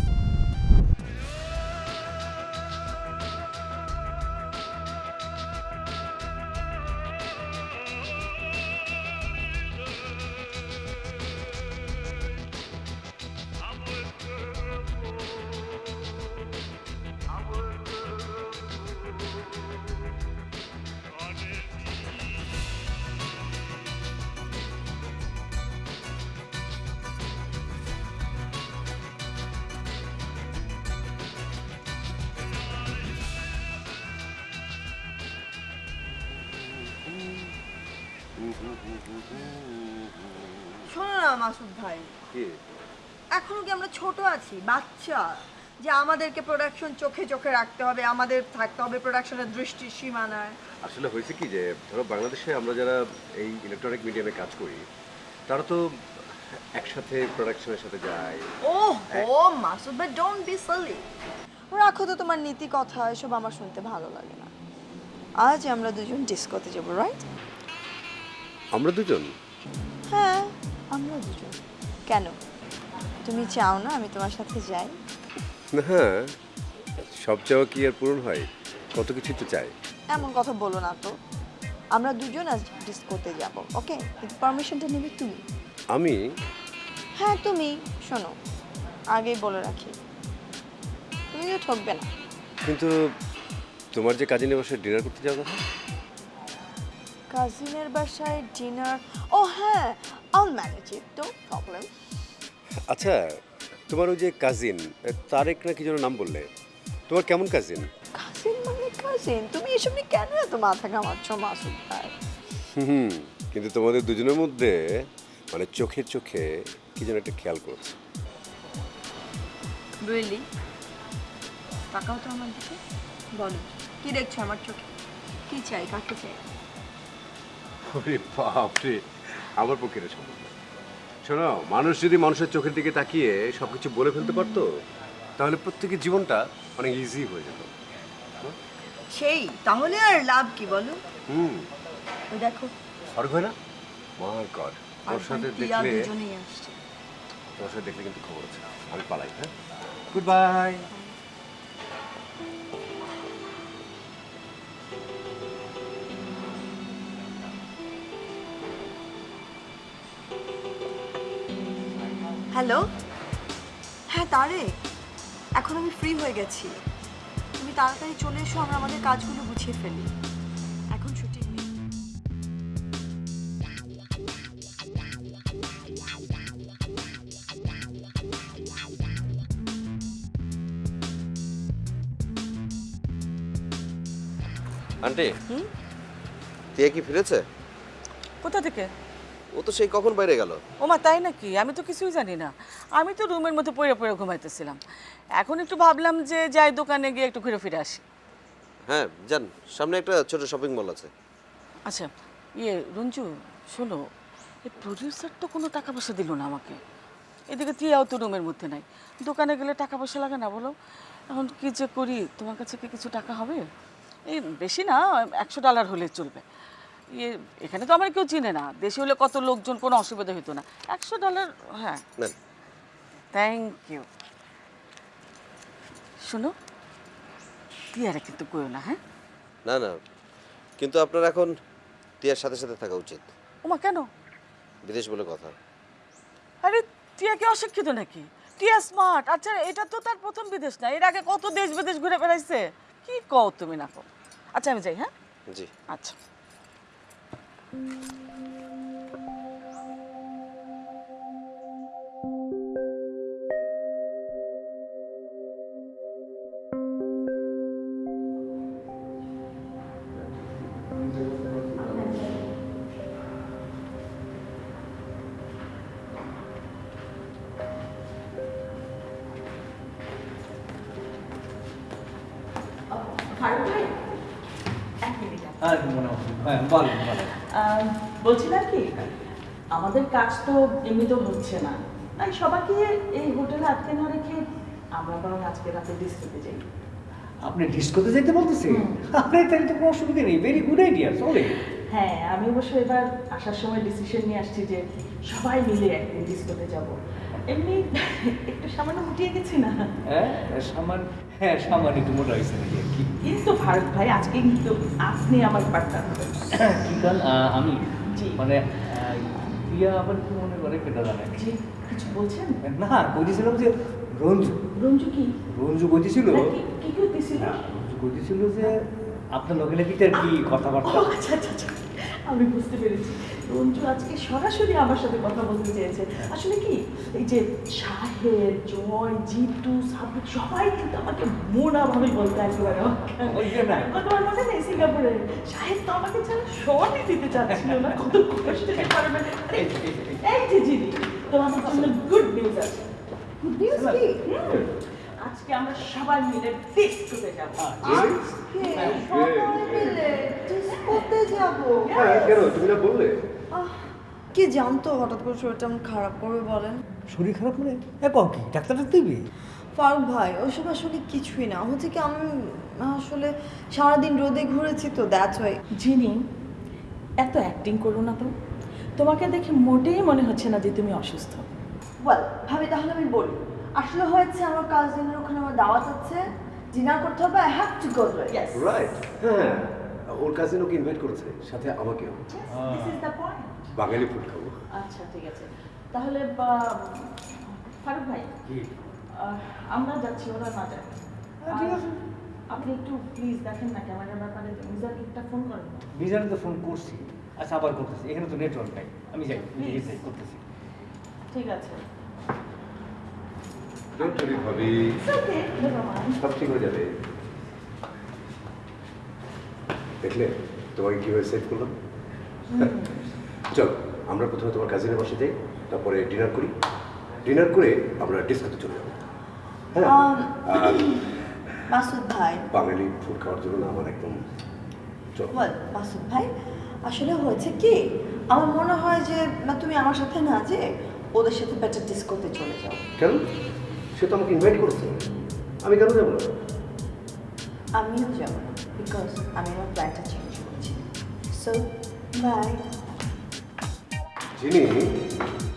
আছি বাচ্চা যে আমাদেরকে প্রোডাকশন চোখে চোখে রাখতে হবে আমাদের থাকতে হবে প্রোডাকশনের দৃষ্টি সীমানায়। আসলে হয়েছে কি যে ধরো বাংলাদেশে আমরা যারা এই ইলেকট্রনিক মিডিয়ামে কাজ করি তারা তো একসাথে প্রোডাকশনের সাথে যায়। ও ও মাসুদ ভাই ডোন্ট বি সিলি রাখো তো তোমার নীতি কথা এসব আমার শুনতে ভালো লাগে না। আজ আমরা দুজন ডিসকোতে যাব রাইট আমরা দুজন? হ্যাঁ আমরা দুজন। কেন? তুমি চাও না আমি তোমার সাথে যাই? হ্যাঁ সব চাওয়া কি আর পূরণ হয়? কত কিছু তো চাই। এমন কথা বলো না তো। আমরা দুজন আজ ডিসকোতে যাব ওকে? পারমিশনটা নেবে তুমি? আমি? হ্যাঁ তুমি। শোনো আগেই বলে রাখি। তুমি তো ঠকবে না। কিন্তু তোমার যে কাজিনের বাসায় ডিনার করতে যাওয়ার কথা? কাজিনের বাসায় ডিনার? ও হ্যাঁ আল ম্যানেজ ইট তো প্রবলেম আচ্ছা তোমার ওই যে কাজিন তারেক না কি যেন নাম বললে? তোমার কেমন কাজিন কাজিন মানে কাজিন তুমি এসব নিয়ে কেন এত মাথা ঘামাচ্ছ মাসুদ ভাই? হুম কিন্তু তোমাদের দুজনের মধ্যে মানে চোখে চোখে কি যেন একটা খেয়াল করছে। রিয়েলি তাকাও তো আমার দিকে। বলো কি দেখছ আমার চোখে? কি চাই কাকে চাই? ওরে বাপরে আমার পক্ষে সম্ভব। শোনো মানুষ যদি মানুষের চোখের দিকে তাকিয়ে সব কিছু বলে ফেলতে পারতো তাহলে প্রত্যেকের জীবনটা অনেক ইজি হয়ে যেত। সেই তাহলে আর লাভ কি বলো? হুম। ওই দেখো। স্বর্গ না? মাই গড তোর সাথে দেখলে দুজনেই আসছে। সাথে দেখলে কিন্তু খবর আছে। আমি পালাই হ্যাঁ? Good bye hello? হ্যাঁ তারে এখন আমি ফ্রি হয়ে গেছি। তুমি তাড়াতাড়ি চলে এসো আমরা আমাদের কাজগুলো গুছিয়ে ফেলি। এখন শুটিং নেই। আন্টি টিয়া কি ফিরেছে? কোথা থেকে? ও তো সেই কখন বাইরে গেল? ওমা তাই নাকি? আমি তো কিছুই জানি না। আমি তো রুমের মধ্যে পড়ে পড়ে ঘুমাইতেছিলাম। এখন একটু ভাবলাম যে যাই দোকানে গিয়ে একটু ঘুরে ফিরে আসি। হ্যাঁ যান সামনে একটা ছোট শপিং মল আছে। আচ্ছা ইয়ে রঞ্জু শোনো এই প্রডিউসার তো কোনো টাকা পয়সা দিল না আমাকে। এদিকে টিয়াও তো রুমের মধ্যে নাই। দোকানে গেলে টাকা পয়সা লাগে না বলো। এখন কি যে করি? তোমার কাছে কি কিছু টাকা হবে? এই বেশি না একশো ডলার হলে চলবে। ইয়ে এখানে তো আমার কেউ চিনে না। দেশে হলে কত লোকজন কোনো অসুবিধা হতো না। একশো ডলার হ্যাঁ। নেন। থ্যাংক ইউ শোনো টিয়ারে কিন্তু কইও না হ্যাঁ? না না। কিন্তু আপনার এখন টিয়ার সাথে সাথে থাকা উচিত। ওমা কেন? বিদেশ বলে কথা। আরে টিয়া কি অশিক্ষিত নাকি? টিয়া স্মার্ট আচ্ছা এটা তো তার প্রথম বিদেশ না। এর আগে কত দেশ বিদেশ ঘুরে বেড়াইছে? কি কও তুমি না কও। আচ্ছা আমি যাই হ্যাঁ? জি। আচ্ছা। হ্যাঁ মনে হয় হ্যাঁ বল বল আহ, বলছিলাম কি? আমাদের কাজ তো এমনিতেও হচ্ছে না। তাই সবাইকে এই হোটেলে আটকে না রেখে আমরা বরং আজকে রাতে ডিস্কোতে যাই। আপনি ডিস্কোতে যেতে বলতেছেন? আরে তাহলে তো কোনো অসুবিধা নেই। ভেরি গুড আইডিয়া চলে হ্যাঁ আমি অবশ্য এবার আসার সময় ডিসিশন নিয়ে আসছি যে সবাই মিলে একদিন ডিস্কোতে যাব। এমনি একটু সামান্য উঠিয়ে গেছি না? হ্যাঁ সামান হ্যাঁ সামান্য একটু মোটা হয়েছে নাকি কিন্তু ভারত ভাই আজকে কিন্তু আপনি আমার পার্টনার হবেন। কি আমি জি। মানে প্রিয়া আবার কি মনে করে সেটা জানে? কিছু বলছেন? না বলছিলাম যে রঞ্জু। রঞ্জু কি? রঞ্জু বলছিল কি- করতেছিল রঞ্জু বলছিল যে আপনার লগে নাকি তার কি কথাবার্তা? আচ্ছা আচ্ছা আচ্ছা। আমি বুঝতে পেরেছি। রঞ্জু আজকে সরাসরি আমার সাথে কথা বলতে চেয়েছে। আসলে কি এই যে শাহেদ জয় জিতু সাবিক সবাই কিন্তু আমাকে মোনা ভাবে বলতে। মনে নেই। সিঙ্গাপুরে। শাহেদ তো আমাকে ছাড়া শটই দিতে চাচ্ছিল না কত কষ্ট পারবে এই যে, জন্য গুড নিউজ আছে। গুড নিউজ কি? হুম, আজকে আমরা সবাই মিলে ডিস্কোতে যাব। আজকে? সবাই মিলে? ডিস্কোতে যাব। হ্যাঁ কেন? তুমি না বললে? আহ, কি জানতো হঠাৎ করে শরীরটা এমন খারাপ করবে বলেন? শরীর খারাপ মানে? এখন কি ডাক্তার দিবি? ফারুক ভাই ওইসব আসলে কিছুই না। হচ্ছে কি আমি আসলে সারাদিন রোদে ঘুরেছি তো দ্যাটস ওয়াই জিনি এত অ্যাক্টিং করো না তো। তোমাকে দেখে মোটেই মনে হচ্ছে না যে তুমি অসুস্থ। ওয়েল ভাবি তাহলে আমি বলি। আসলে হয়েছে আমার কাজিনের ওখানে আমার দাওয়াত আছে। ডিনার করতে হবে I have to go yes right হ্যাঁ। ওর কাজিন ওকে ইনভাইট করেছে সাথে আমাকেও। This is the point Bangali food খাব। আচ্ছা ঠিক আছে। তাহলে বা- ফারুক ভাই আমরা যাচ্ছি ওরা না যায়। হ্যাঁ, ঠিক আছে। আপনি একটু প্লিজ দেখেন না ক্যামেরার ব্যাপারে। মিজাকে একটা ফোন করেন? বিজানে তো ফোন করছি। আচ্ছা আবার করতেছি। এখানে তো নেটওয়ার্ক নাই। আমি যাই যাই করতেছি। ঠিক আছে। ডোন্ট ওয়ারি ভাবি। ওকে নেভার মাইন্ড সব ঠিক হয়ে যাবে। দেখলে তোমাকে কীভাবে সেভ করলাম? চল আমরা প্রথমে তোমার কাজিনের বাসা যাই তারপরে ডিনার করি। ডিনার করে আমরা ডিস্কোতে চলে যাব। হ্যাঁ? আর মাসুদ ভাই। বাঙালি ফুড খাওয়ার জন্য না আমার একদম মাসুদ ভাই? আসলে হয়েছে কি আমার মনে হয় যে না তুমি আমার সাথে না যে ওদের সাথে বেটার ডিস্কোতে চলে যাও। কেন? সে তো আমাকে ইনভাইট করেছে। আমি কেন যাব না? আমিও যাব না বিকজ আমি আমার প্ল্যানটা চেঞ্জ করছি। সো বাই যিনি আরে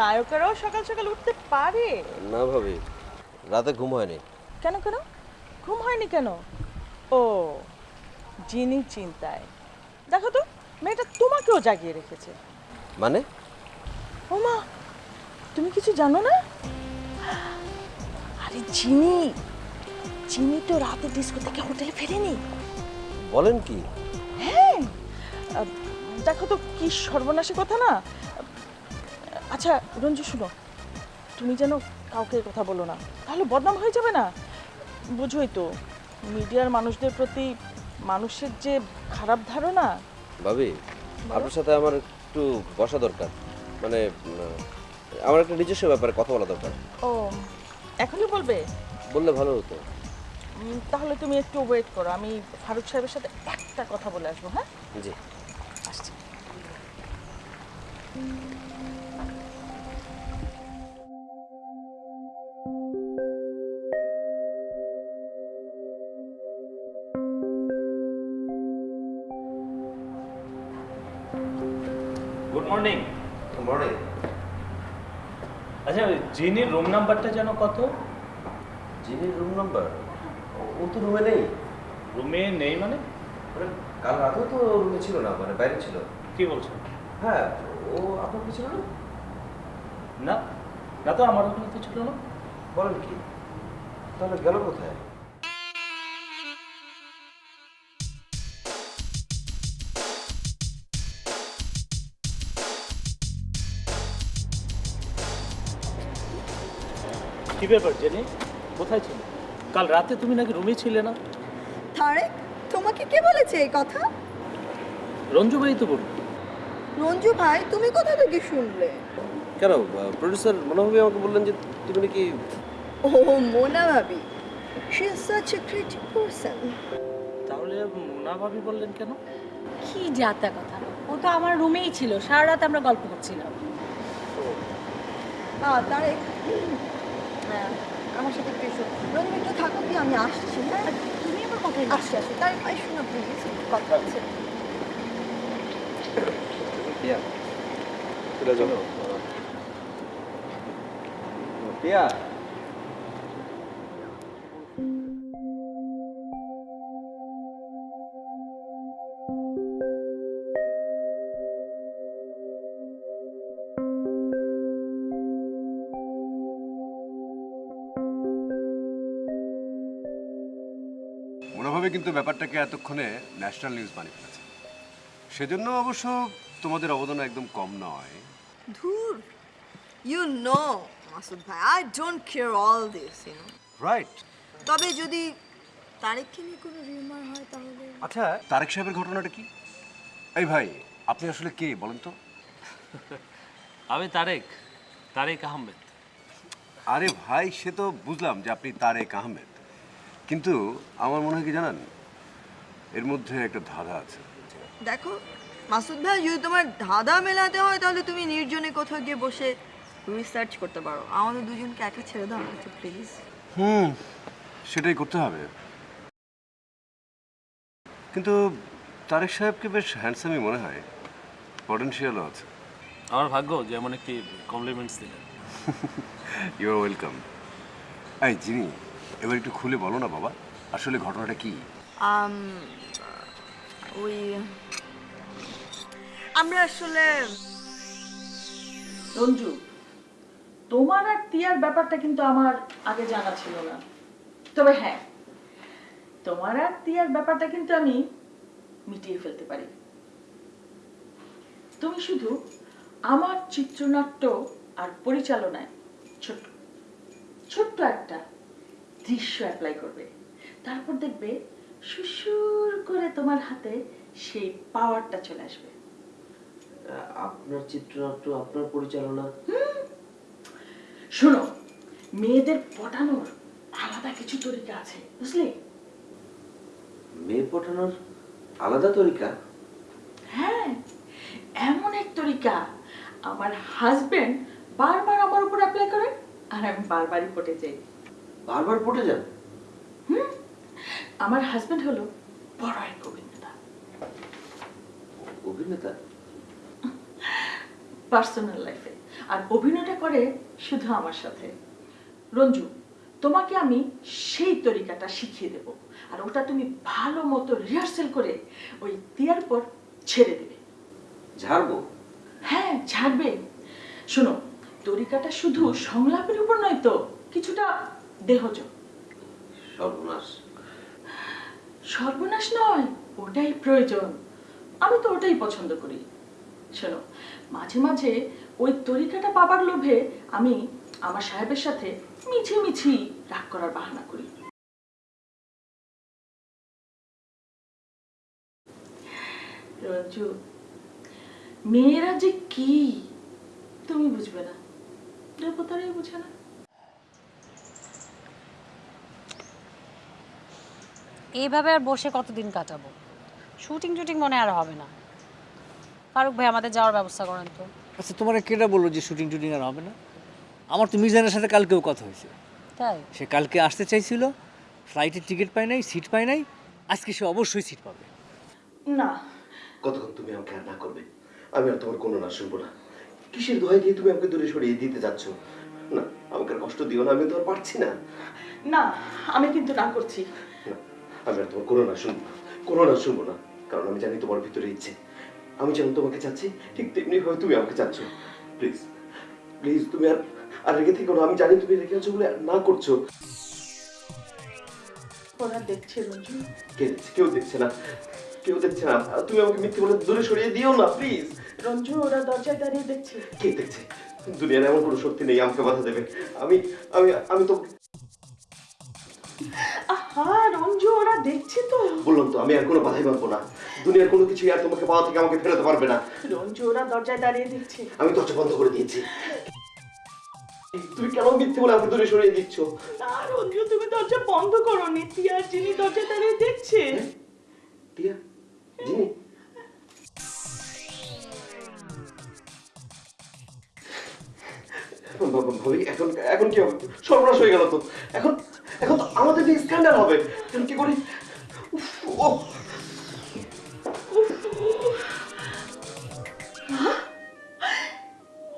নায়কেরাও সকাল সকাল উঠতে পারে? না ভাবি রাতে ঘুম হয়নি। কেন কেন? ঘুম হয়নি কেন? ও জিনি চিন্তায়। দেখো তো মেয়েটা তোমাকেও জাগিয়ে রেখেছে। মানে? ও মা তুমি কিছু জানো না? আরে জিনি জিনি তো রাতে ডিস্কো থেকে হোটেলে ফেরেনি। বলেন কি? হ্যাঁ দেখো তো কি সর্বনাশী কথা না? আচ্ছা রঞ্জু শুনো। তুমি যেন কাউকে কথা বলো না। তাহলে বদনাম হয়ে যাবে না? বুঝোই তো মিডিয়ার মানুষদের প্রতি মানুষের যে খারাপ ধারণা। ভাবি আপনার সাথে আমার একটু বসা দরকার। মানে আমার একটা নিজস্ব ব্যাপারে কথা বলা দরকার। ও এখনই বলবে? বললে ভালো হতো। তাহলে তুমি একটু ওয়েট করো আমি ফারুক সাহেবের সাথে একটা কথা বলে আসব হ্যাঁ? জি। আসছি। জিনির রুম নাম্বারটা যেন কত? জিনির রুম নাম্বার? ও তো রুমে নেই। রুমে নেই মানে? মানে কাল রাতেও তো রুমে ছিল না মানে বাইরে ছিল। কি বলছো? হ্যাঁ ও আপনার কিছু ছিল না? না না তো আমার ওখানে তো ছিল না। বলেন কি তাহলে গেল কোথায়? কি ব্যাপার জেনি? কোথায় ছিল? কাল রাতে তুমি নাকি রুমে ছিলে না? তারেক তোমাকে কে বলেছে এই কথা? রঞ্জু ভাই তো বলল রঞ্জু ভাই তুমি কোথা থেকে শুনলে? কেন প্রডিউসার মনোভাবী আমাকে বললেন যে তুমি নাকি ও মোনা ভাবি she is such a creative person তাহলে মোনা ভাবি বললেন কেন? কি যাতা কথা। ও তো আমার রুমেই ছিল সারা রাত আমরা গল্প করছিলাম। হ্যাঁ তারেক হ্যাঁ আমার সাথে একটু এসো। রঞ্জু একটু থাকো কি? আমি আসছি। হ্যাঁ? তুমি আমার কথায় আসছি আসো তাই আই শোনো প্লিজ কথা আছে পিয়া। চলে পিয়া। কিন্তু ব্যাপারটাকে এতক্ষণে ন্যাশনাল নিউজ বানিয়ে ফেলেছে। সেজন্য অবশ্য তোমাদের অবদান একদম কম নয়। ধুর ইউ নো মাসুদ ভাই I don't care all this you know right তবে যদি তারেককে নিয়ে কোনো রিউমার হয় তাহলে? আচ্ছা তারেক সাহেবের ঘটনাটা কি? এই ভাই আপনি আসলে কে বলেন তো? আমি তারেক তারেক আহমেদ। আরে ভাই সে তো বুঝলাম যে আপনি তারেক আহমেদ। কিন্তু আমার মনে হয় কি জানেন? এর মধ্যে একটা ধাঁধা আছে। দেখো মাসুদ ভাই যদি তোমার ধাঁধা মেলাতে হয় তাহলে তুমি নির্জনে কোথাও গিয়ে বসে রিসার্চ করতে পারো। আমাদের দুজনকে একা ছেড়ে দাও না প্লিজ হুম সেটাই করতে হবে। কিন্তু তারেক সাহেবকে বেশ হ্যান্ডসামই মনে হয়। পটেনশিয়ালও আছে। আমার ভাগ্য যেমন একটি কমপ্লিমেন্টস দিলেন। ইউ আর ওয়েলকাম এই জিনি এবার একটু খুলে বলো না বাবা আসলে ঘটনাটা কি? ওই আমরা আসলে রঞ্জু তোমার আর টিয়ার ব্যাপারটা কিন্তু আমার আগে জানা ছিল না। তবে হ্যাঁ তোমার আর টিয়ার ব্যাপারটা কিন্তু আমি মিটিয়ে ফেলতে পারি। তুমি শুধু আমার চিত্রনাট্য আর পরিচালনায় ছোট্ট ছোট্ট একটা দৃশ্য অ্যাপ্লাই করবে। তারপর দেখবে সুসুর করে তোমার হাতে সেই পাওয়ারটা চলে আসবে। আপনার চিত্রনাট্য আপনার পরিচালনা। শোনো মেয়েদের পটানোর আলাদা কিছু তরিকা আছে বুঝলে? মেয়ে পটানোর আলাদা তরিকা? হ্যাঁ এমন এক তরিকা আমার হাজবেন্ড বারবার আমার উপর অ্যাপ্লাই করে আর আমি বারবারই পটে যাই। বারবার পটে যান? আমার হাজবেন্ড হলো বড় এক অভিনেতা অভিনেতা পার্সোনাল লাইফে আর অভিনয়টা করে শুধু আমার সাথে। রঞ্জু তোমাকে আমি সেই তরিকাটা শিখিয়ে দেব। আর ওটা তুমি ভালো মতো রিহার্সেল করে ওই দেওয়ার পর ছেড়ে দেবে। ঝাড়বো? হ্যাঁ ছাড়বে শোনো তরিকাটা শুধু সংলাপের উপর নয় তো কিছুটা দেহজ সর্বনাশ। সর্বনাশ নয় ওটাই প্রয়োজন। আমি তো ওটাই পছন্দ করি। শোনো মাঝে মাঝে ওই তরিকাটা পাবার লোভে আমি আমার সাহেবের সাথে মিছি মিছি রাগ করার বাহানা করি। রঞ্জু মেয়েরা যে কি তুমি বুঝবে না। দেবতারাই বুঝে না। এইভাবে আর বসে কতদিন কাটাবো? শুটিং টুটিং মনে আর হবে না। ফারুক ভাই আমাদের যাওয়ার ব্যবস্থা করেন তো। আচ্ছা তোমার কেটা বলল যে শুটিং টুটিং আর হবে না? আমার তো মিজানের সাথে কালকেও কথা হয়েছে। তাই? সে কালকে আসতে চাইছিল ফ্লাইটের টিকিট পায় নাই সিট পায় নাই আজকে সে অবশ্যই সিট পাবে। না। কতক্ষণ তুমি আমাকে আর না করবে? আমি আর তোমার কোনো না শুনব না। কিসের দোহাই দিয়ে তুমি আমাকে দূরে সরিয়ে দিতে যাচ্ছ? না আমাকে কষ্ট দিও না আমি তো আর পারছি না। না আমি কিন্তু না করছি। আমি আর তোমার কোনো না শুনব না কোনো না শুনব না। কারণ আমি জানি তোমার ভিতরে ইচ্ছে। আমি যেমন তোমাকে চাচ্ছি ঠিক তেমনি ভাবে তুমি আমাকে চাচ্ছ। প্লিজ প্লিজ তুমি আর আর রেগে থেকো না। আমি জানি তুমি রেগে আছো বলে না করছ। ওরা দেখছে রঞ্জু। কে দেখছে? কেউ দেখছে না। কেউ দেখছে না। তুমি আমাকে মিথ্যে বলে দূরে সরিয়ে দিও না প্লিজ রঞ্জু ওরা দরজায় দাঁড়িয়ে দেখছে। কে দেখছে? দুনিয়ার এমন কোনো শক্তি নেই আমাকে বাধা দেবে। আমি আমি আমি তো আহা রঞ্জু! দেখছে তো? বললাম তো আমি আর কোনো বাধাই মানবো না। দুনিয়ার কোনো কিছুই আর তোমাকে পাওয়া থেকে আমাকে ফেরাতে পারবে না। রঞ্জু ওরা দরজায় দাঁড়িয়ে দেখছে। আমি দরজা বন্ধ করে দিয়েছি। তুমি কেন মিথ্যে বলে আমাকে দূরে সরিয়ে দিচ্ছ? না রঞ্জু তুমি দরজা বন্ধ করো নি। টিয়ার যিনি দরজায় দাঁড়িয়ে দেখছে। টিয়া? জিনি? ভাবি এখন এখন কি হবে? সর্বনাশ হয়ে গেল তো। এখন এখন তো আমাদের যে স্ক্যান্ডাল হবে এখন কি করি ও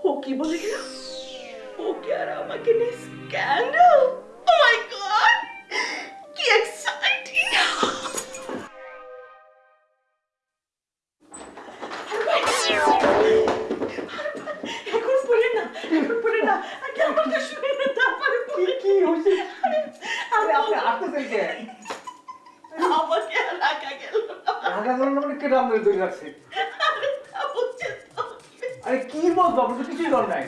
ও কি বলে গেল? ওকে আর আমাকে নিয়ে স্ক্যান্ডাল ও মাই গড কি এক্সাইটিং এখন পড়ে না এখন পড়ে না। আগে আমাকে শুনে না তারপরে কি হয়েছে? আরে আপনি আসতেছেন কে আমাকে রাখা গেল। না রাগা ধরুন মানে কেটে আমাদের দৌড়ে রাখছে। আরে কি বলব আপনার তো কিছুই কর নাই।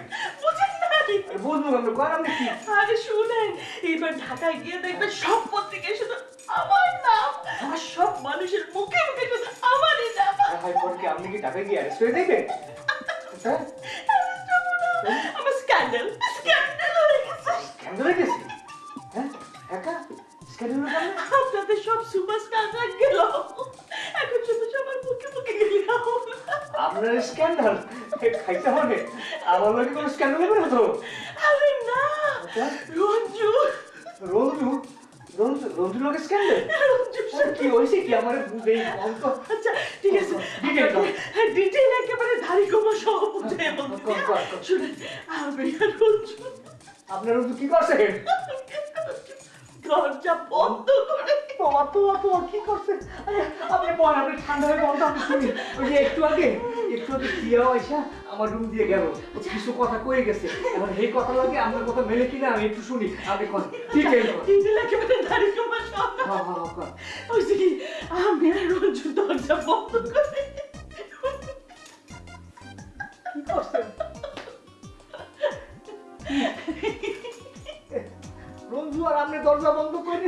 আমরা কর আপনি কি? আরে শুনেন এইবার ঢাকায় গিয়ে দেখবেন সব পত্রিকায় শুধু আমার নাম আর সব মানুষের মুখে মুখে শুধু আমারই নাম। হাই পর কি আপনি কি টাকা গিয়ে অ্যারেস্ট দেখবেন হ্যাঁ? আমার স্ক্যান্ডাল স্ক্যান্ডাল হয়ে গেছে। কেন হয়ে গেছে? একা? স্ক্যান্ডাল কারণে আপনাদের সব সুপারস্টাররা গেল। এখন শুধু সবার মুখে মুখে গেলাম। আপনার স্ক্যান্ডাল? খাইতে হবে। আমার লোকে কোনো স্ক্যান্ডাল হবে না তো? আরে না! রঞ্জু! রঞ্জু? রঞ্জু রঞ্জু লোকের স্ক্যান্ডাল? কি হয়েছে কি? আমার বুঝেই অঙ্ক আচ্ছা ঠিক আছে। ডিটেইল একেবারে ধারি কমা সহ বুঝে। শুনে আমি আর রঞ্জু। আপনার রঞ্জু কি করছে? দরজা বন্ধ করে। তোমার তোমার তোমার কি করছে? আরে, আপনি বল আপনি ঠান্ডা হয়ে বলতো আমি শুনি। ওই যে একটু আগে একটু আগে দিয়াও আইসা আমার রুম দিয়ে গেল। কিছু কথা কয়ে গেছে। এখন এই কথা লাগে আপনার কথা মেলে কিনা আমি একটু শুনি। আপনি কথা ঠিক আছে তিনটে একেবারে দাঁড়িয়ে তোমার সামনে হ্যাঁ হ্যাঁ হ্যাঁ ওই যে কি আমি রঞ্জু দরজা বন্ধ করে। কি করছেন? রঞ্জু আর আপনি দরজা বন্ধ করে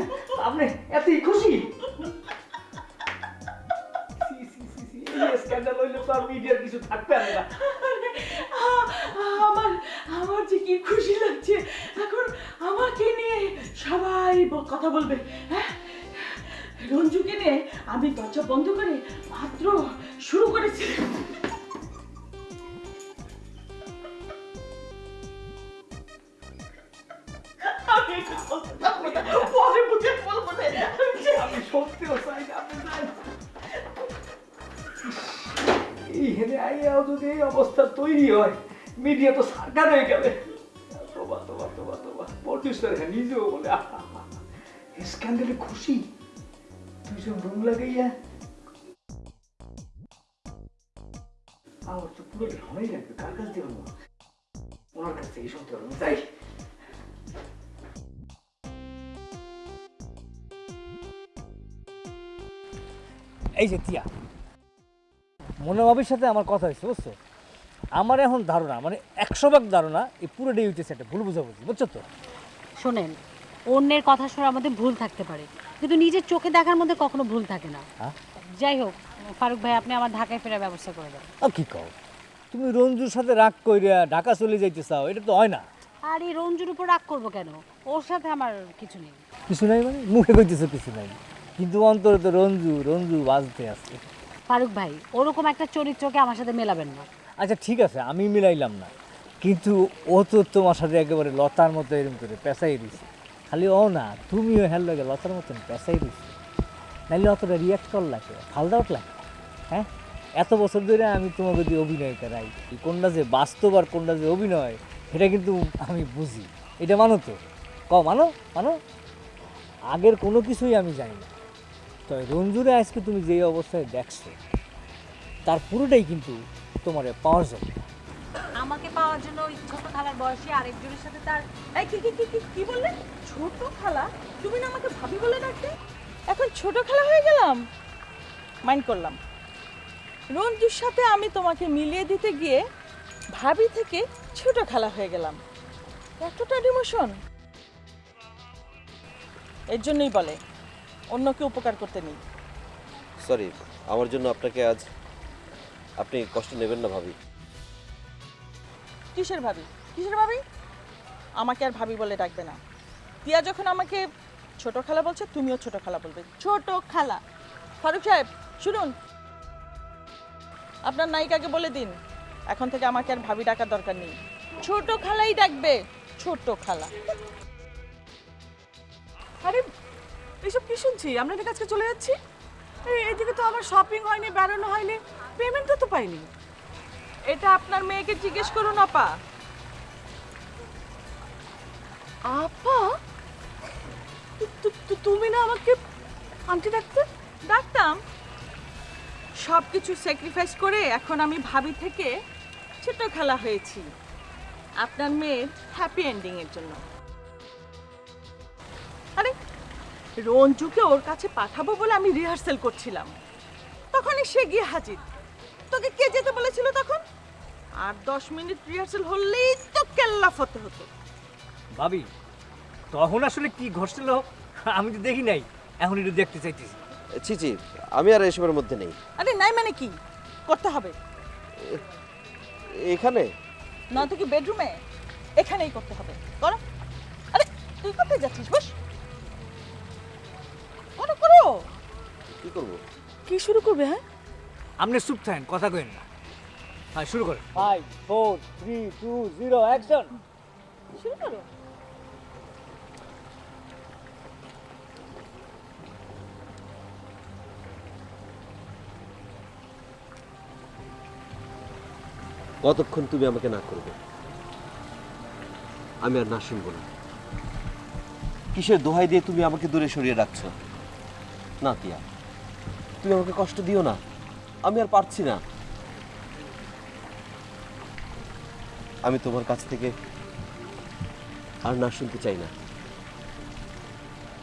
আপনি এতই খুশি? মিডিয়ার কিছু না। আমার আমার যে কি খুশি লাগছে, এখন আমাকে সবাই কথা বলবে হ্যাঁ? রঞ্জুকে নিয়ে আমি দরজা বন্ধ করে মাত্র শুরু করেছি। সত্যিও চাই না আপনি যান। এই হেনে আইয়াও যদি এই অবস্থা তৈরি হয়, মিডিয়া তো সরকার হয়ে গেলে তোবা তোবা তোবা তোবা প্রডিউসার হ্যাঁ নিজেও বলে স্ক্যান্ডালে খুশি দুইজন রুম লাগাইয়া আমার তো পুরো ঢালাই লাগবে কার কাছ দিয়ে ওনার কাছ থেকে শুনতে পারব তাই এই যে তিয়া মনোভাবের সাথে আমার কথা হয়েছে বুঝছ? আমার এখন ধারণা মানে একশো ভাগ ধারণা এই পুরো ডে হইতেছে একটা ভুল বুঝাবুঝি বুঝছ তো? শোনেন অন্যের কথা শোনার মধ্যে ভুল থাকতে পারে কিন্তু নিজের চোখে দেখার মধ্যে কখনো ভুল থাকে না। হ্যাঁ? যাই হোক ফারুক ভাই আপনি আমার ঢাকায় ফেরার ব্যবস্থা করে দেন। আর কি কও? তুমি রঞ্জুর সাথে রাগ কইরা ঢাকা চলে যাইতে চাও এটা তো হয় না। আর এই রঞ্জুর উপর রাগ করব কেন? ওর সাথে আমার কিছু নেই। কিছু নাই মানে? মুখে কইতেছো কিছু নাই। কিন্তু অন্তরে তো রঞ্জু রঞ্জু বাজতে আছে। ফারুক ভাই ওরকম একটা চরিত্রকে আমার সাথে মেলাবেন না। আচ্ছা ঠিক আছে আমি মিলাইলাম না। কিন্তু ও তো তোমার সাথে একেবারে লতার মতো এরকম করে পেঁচাই দিছে। খালি ও না তুমিও হেল লাগে লতার মতন পেঁচাই দিছে। নাইলে অতটা রিয়াক্ট কর লাগে ফালদা লাগে হ্যাঁ? এত বছর ধরে আমি তোমাকে দিয়ে অভিনয় করাই। কোনটা যে বাস্তব আর কোনটা যে অভিনয় সেটা কিন্তু আমি বুঝি। এটা মানো তো? ক মানো? মানো? আগের কোনো কিছুই আমি জানি না। তো রঞ্জুরে আজকে তুমি যেই অবস্থায় দেখছ, তার পুরোটাই কিন্তু তোমার পাওয়ার জন্য। আমাকে পাওয়ার জন্য ওই ছোট খালার বয়সী আরেকজনের সাথে তার এই কি কি কি কি বললে? ছোট খালা? তুমি না আমাকে ভাবি বলে ডাকতে? এখন ছোট খালা হয়ে গেলাম? মাইন্ড করলাম। রঞ্জুর সাথে আমি তোমাকে মিলিয়ে দিতে গিয়ে ভাবি থেকে ছোট খালা হয়ে গেলাম। এতটা ডিমোশন? এর জন্যই বলে। অন্যকে উপকার করতে নেই। সরি আমার জন্য আপনাকে আজ আপনি কষ্ট নেবেন না ভাবি। কিসের ভাবি? কিসের ভাবি? আমাকে আর ভাবি বলে ডাকবে না। টিয়া যখন আমাকে ছোট খালা বলছে তুমিও ছোট খালা বলবে। ছোট খালা। ফারুক সাহেব শুনুন। আপনার নায়িকাকে বলে দিন। এখন থেকে আমাকে আর ভাবি ডাকার দরকার নেই। ছোট খালাই ডাকবে। ছোট খালা। আরে এইসব কি শুনছি? আমরা এদিকে আজকে চলে যাচ্ছি? এই- এদিকে তো আমার শপিং হয়নি বেরোনো হয়নি পেমেন্টও তো পাইনি। এটা আপনার মেয়েকে জিজ্ঞেস করুন, আপা। আপা? তুমি না আমাকে আন্টি ডাকতে? ডাকতাম। সব কিছু স্যাক্রিফাইস করে এখন আমি ভাবি থেকে ছোট খেলা হয়েছি। আপনার মেয়ের হ্যাপি এন্ডিং এর জন্য। আরে রঞ্জুকে ওর কাছে পাঠাবো বলে আমি রিহার্সেল করছিলাম। তখনই সে গিয়ে হাজির। তোকে কে যেতে বলেছিল তখন? আর দশ মিনিট রিহার্সেল হলেই তো কেল্লা ফতে হতো। ভাবি তখন আসলে কি ঘটছিল? আমি তো দেখি নাই। এখন একটু দেখতে চাইতেছি। ছি ছি আমি আর এসবের মধ্যে নেই। আরে নাই মানে কি? করতে হবে। এখানে? নয়তো কি বেডরুমে এখানেই করতে হবে। করো আরে তুই কোথায় যাচ্ছিস? বস। করো করো? কি করব? কি শুরু করবে হ্যাঁ? আপনি চুপ থাকেন কথা কইেন না। হ্যাঁ শুরু করেন। Five four three two zero action শুরু করো। কতক্ষণ তুমি আমাকে না করবে? আমি আর না শুনব না। কিসের দোহাই দিয়ে তুমি আমাকে দূরে সরিয়ে রাখছো? না তিয়া তুমি আমাকে কষ্ট দিও না। আমি আর পারছি না। আমি তোমার কাছ থেকে আর না শুনতে চাই না।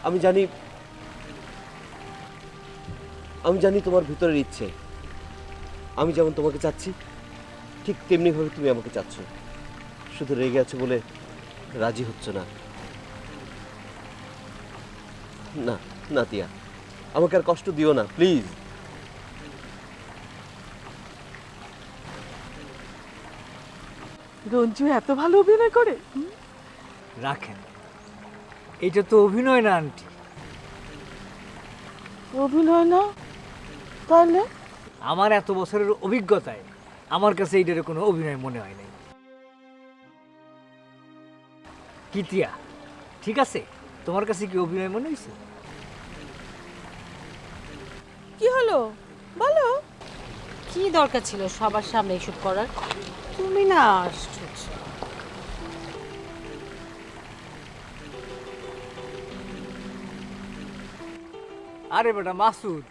আমি জানি আমি জানি তোমার ভিতরের ইচ্ছে। আমি যেমন তোমাকে চাচ্ছি, ঠিক তেমনিভাবে তুমি আমাকে চাচ্ছ। শুধু রেগে আছো বলে রাজি হচ্ছ না। না না তিয়া আমাকে আর কষ্ট দিও না প্লিজ রঞ্জু এত ভালো অভিনয় করে। রাখেন এটা তো অভিনয় না আন্টি। অভিনয় না? তাহলে? আমার এত বছরের অভিজ্ঞতায় আমার কাছে এইটার কোনো অভিনয় মনে হয় নাই। কিতিয়া ঠিক আছে? তোমার কাছে কি অভিনয় মনে হয়েছে কি হলো? বলো। কি দরকার ছিল সবার সামনে এসব করার? তুমি না আশ্চর্য আরে বেটা মাসুদ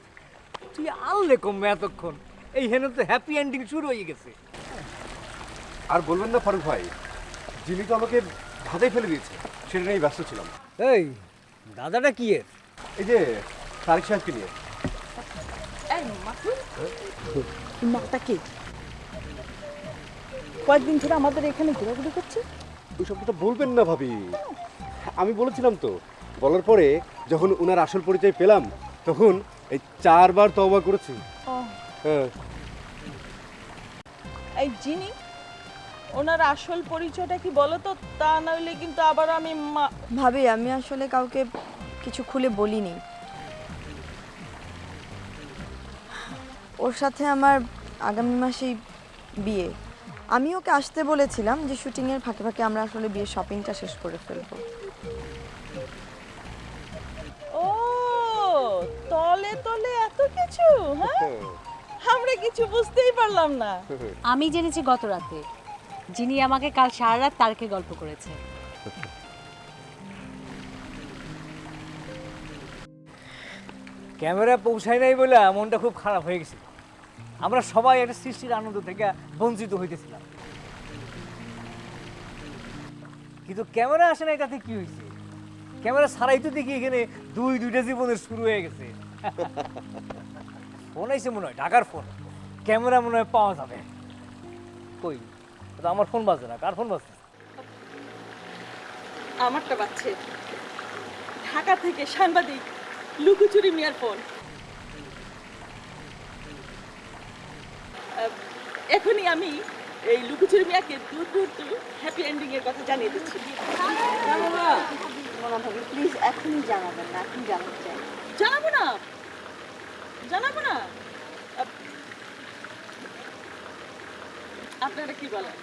তুই আনলে কমবে এতক্ষণ। এই হেন তো হ্যাপি এন্ডিং শুরু হয়ে গেছে। আর বলবেন না ফারুক ভাই জিমি তো আমাকে ধাঁধাই ফেলে দিয়েছে সেটা নিয়েই ব্যস্ত ছিলাম। এই দাদাটা কি এর? এই যে তারিক সাহেবকে নিয়ে। মাটা কি? কয়েকদিন ধরে আমাদের এখানে ঘোরাঘুরি করছে? ওই সব কথা বলবেন না ভাবি। আমি বলেছিলাম তো বলার পরে যখন ওনার আসল পরিচয় পেলাম তখন এই চারবার তওবা করেছি। হ্যাঁ। এই জিনি ওনার আসল পরিচয়টা কি বলো তো? তা নইলে কিন্তু আবার আমি মা- ভাবি আমি আসলে কাউকে কিছু খুলে বলিনি। ওর সাথে আমার আগামী মাসেই বিয়ে। আমি ওকে আসতে বলেছিলাম যে শুটিংয়ের ফাঁকে ফাঁকে আমরা আসলে বিয়ের শপিংটা শেষ করে ফেলব। ও তলে তলে এত কিছু হ্যাঁ? আমরা কিছু বুঝতেই পারলাম না। আমি জেনেছি গত রাতে যিনি আমাকে কাল সারা রাত তারকে গল্প করেছে। ক্যামেরা পৌঁছায় নাই বলে মনটা খুব খারাপ হয়ে গেছে। আমরা সবাই একটা সৃষ্টির আনন্দ থেকে বঞ্চিত হইতেছিলাম। কিন্তু ক্যামেরা আসে নাই, তাতে কি হয়েছে ক্যামেরা ছাড়াই তো দেখি এখানে দুই, দুইটা জীবনের শুরু হয়ে গেছে। ফোন আইছে মনে হয়, ঢাকার ফোন। ক্যামেরা মনে হয় পাওয়া যাবে। কই? আমার ফোন বাজে না, কার ফোন বাজছে আমারটা বাচ্চে ঢাকা থেকে সাংবাদিক লুকুচুরি মিয়ার ফোন। এখনই আমি এই লুকুচুরি মিয়াকে দূর দূর দূর হ্যাপি এন্ডিং এর কথা জানিয়ে দিচ্ছি। প্লিজ এখনই জানাবেন না এখন জানাতে চাই। জানাব না। জানাব না। আপনারা কি বলেন?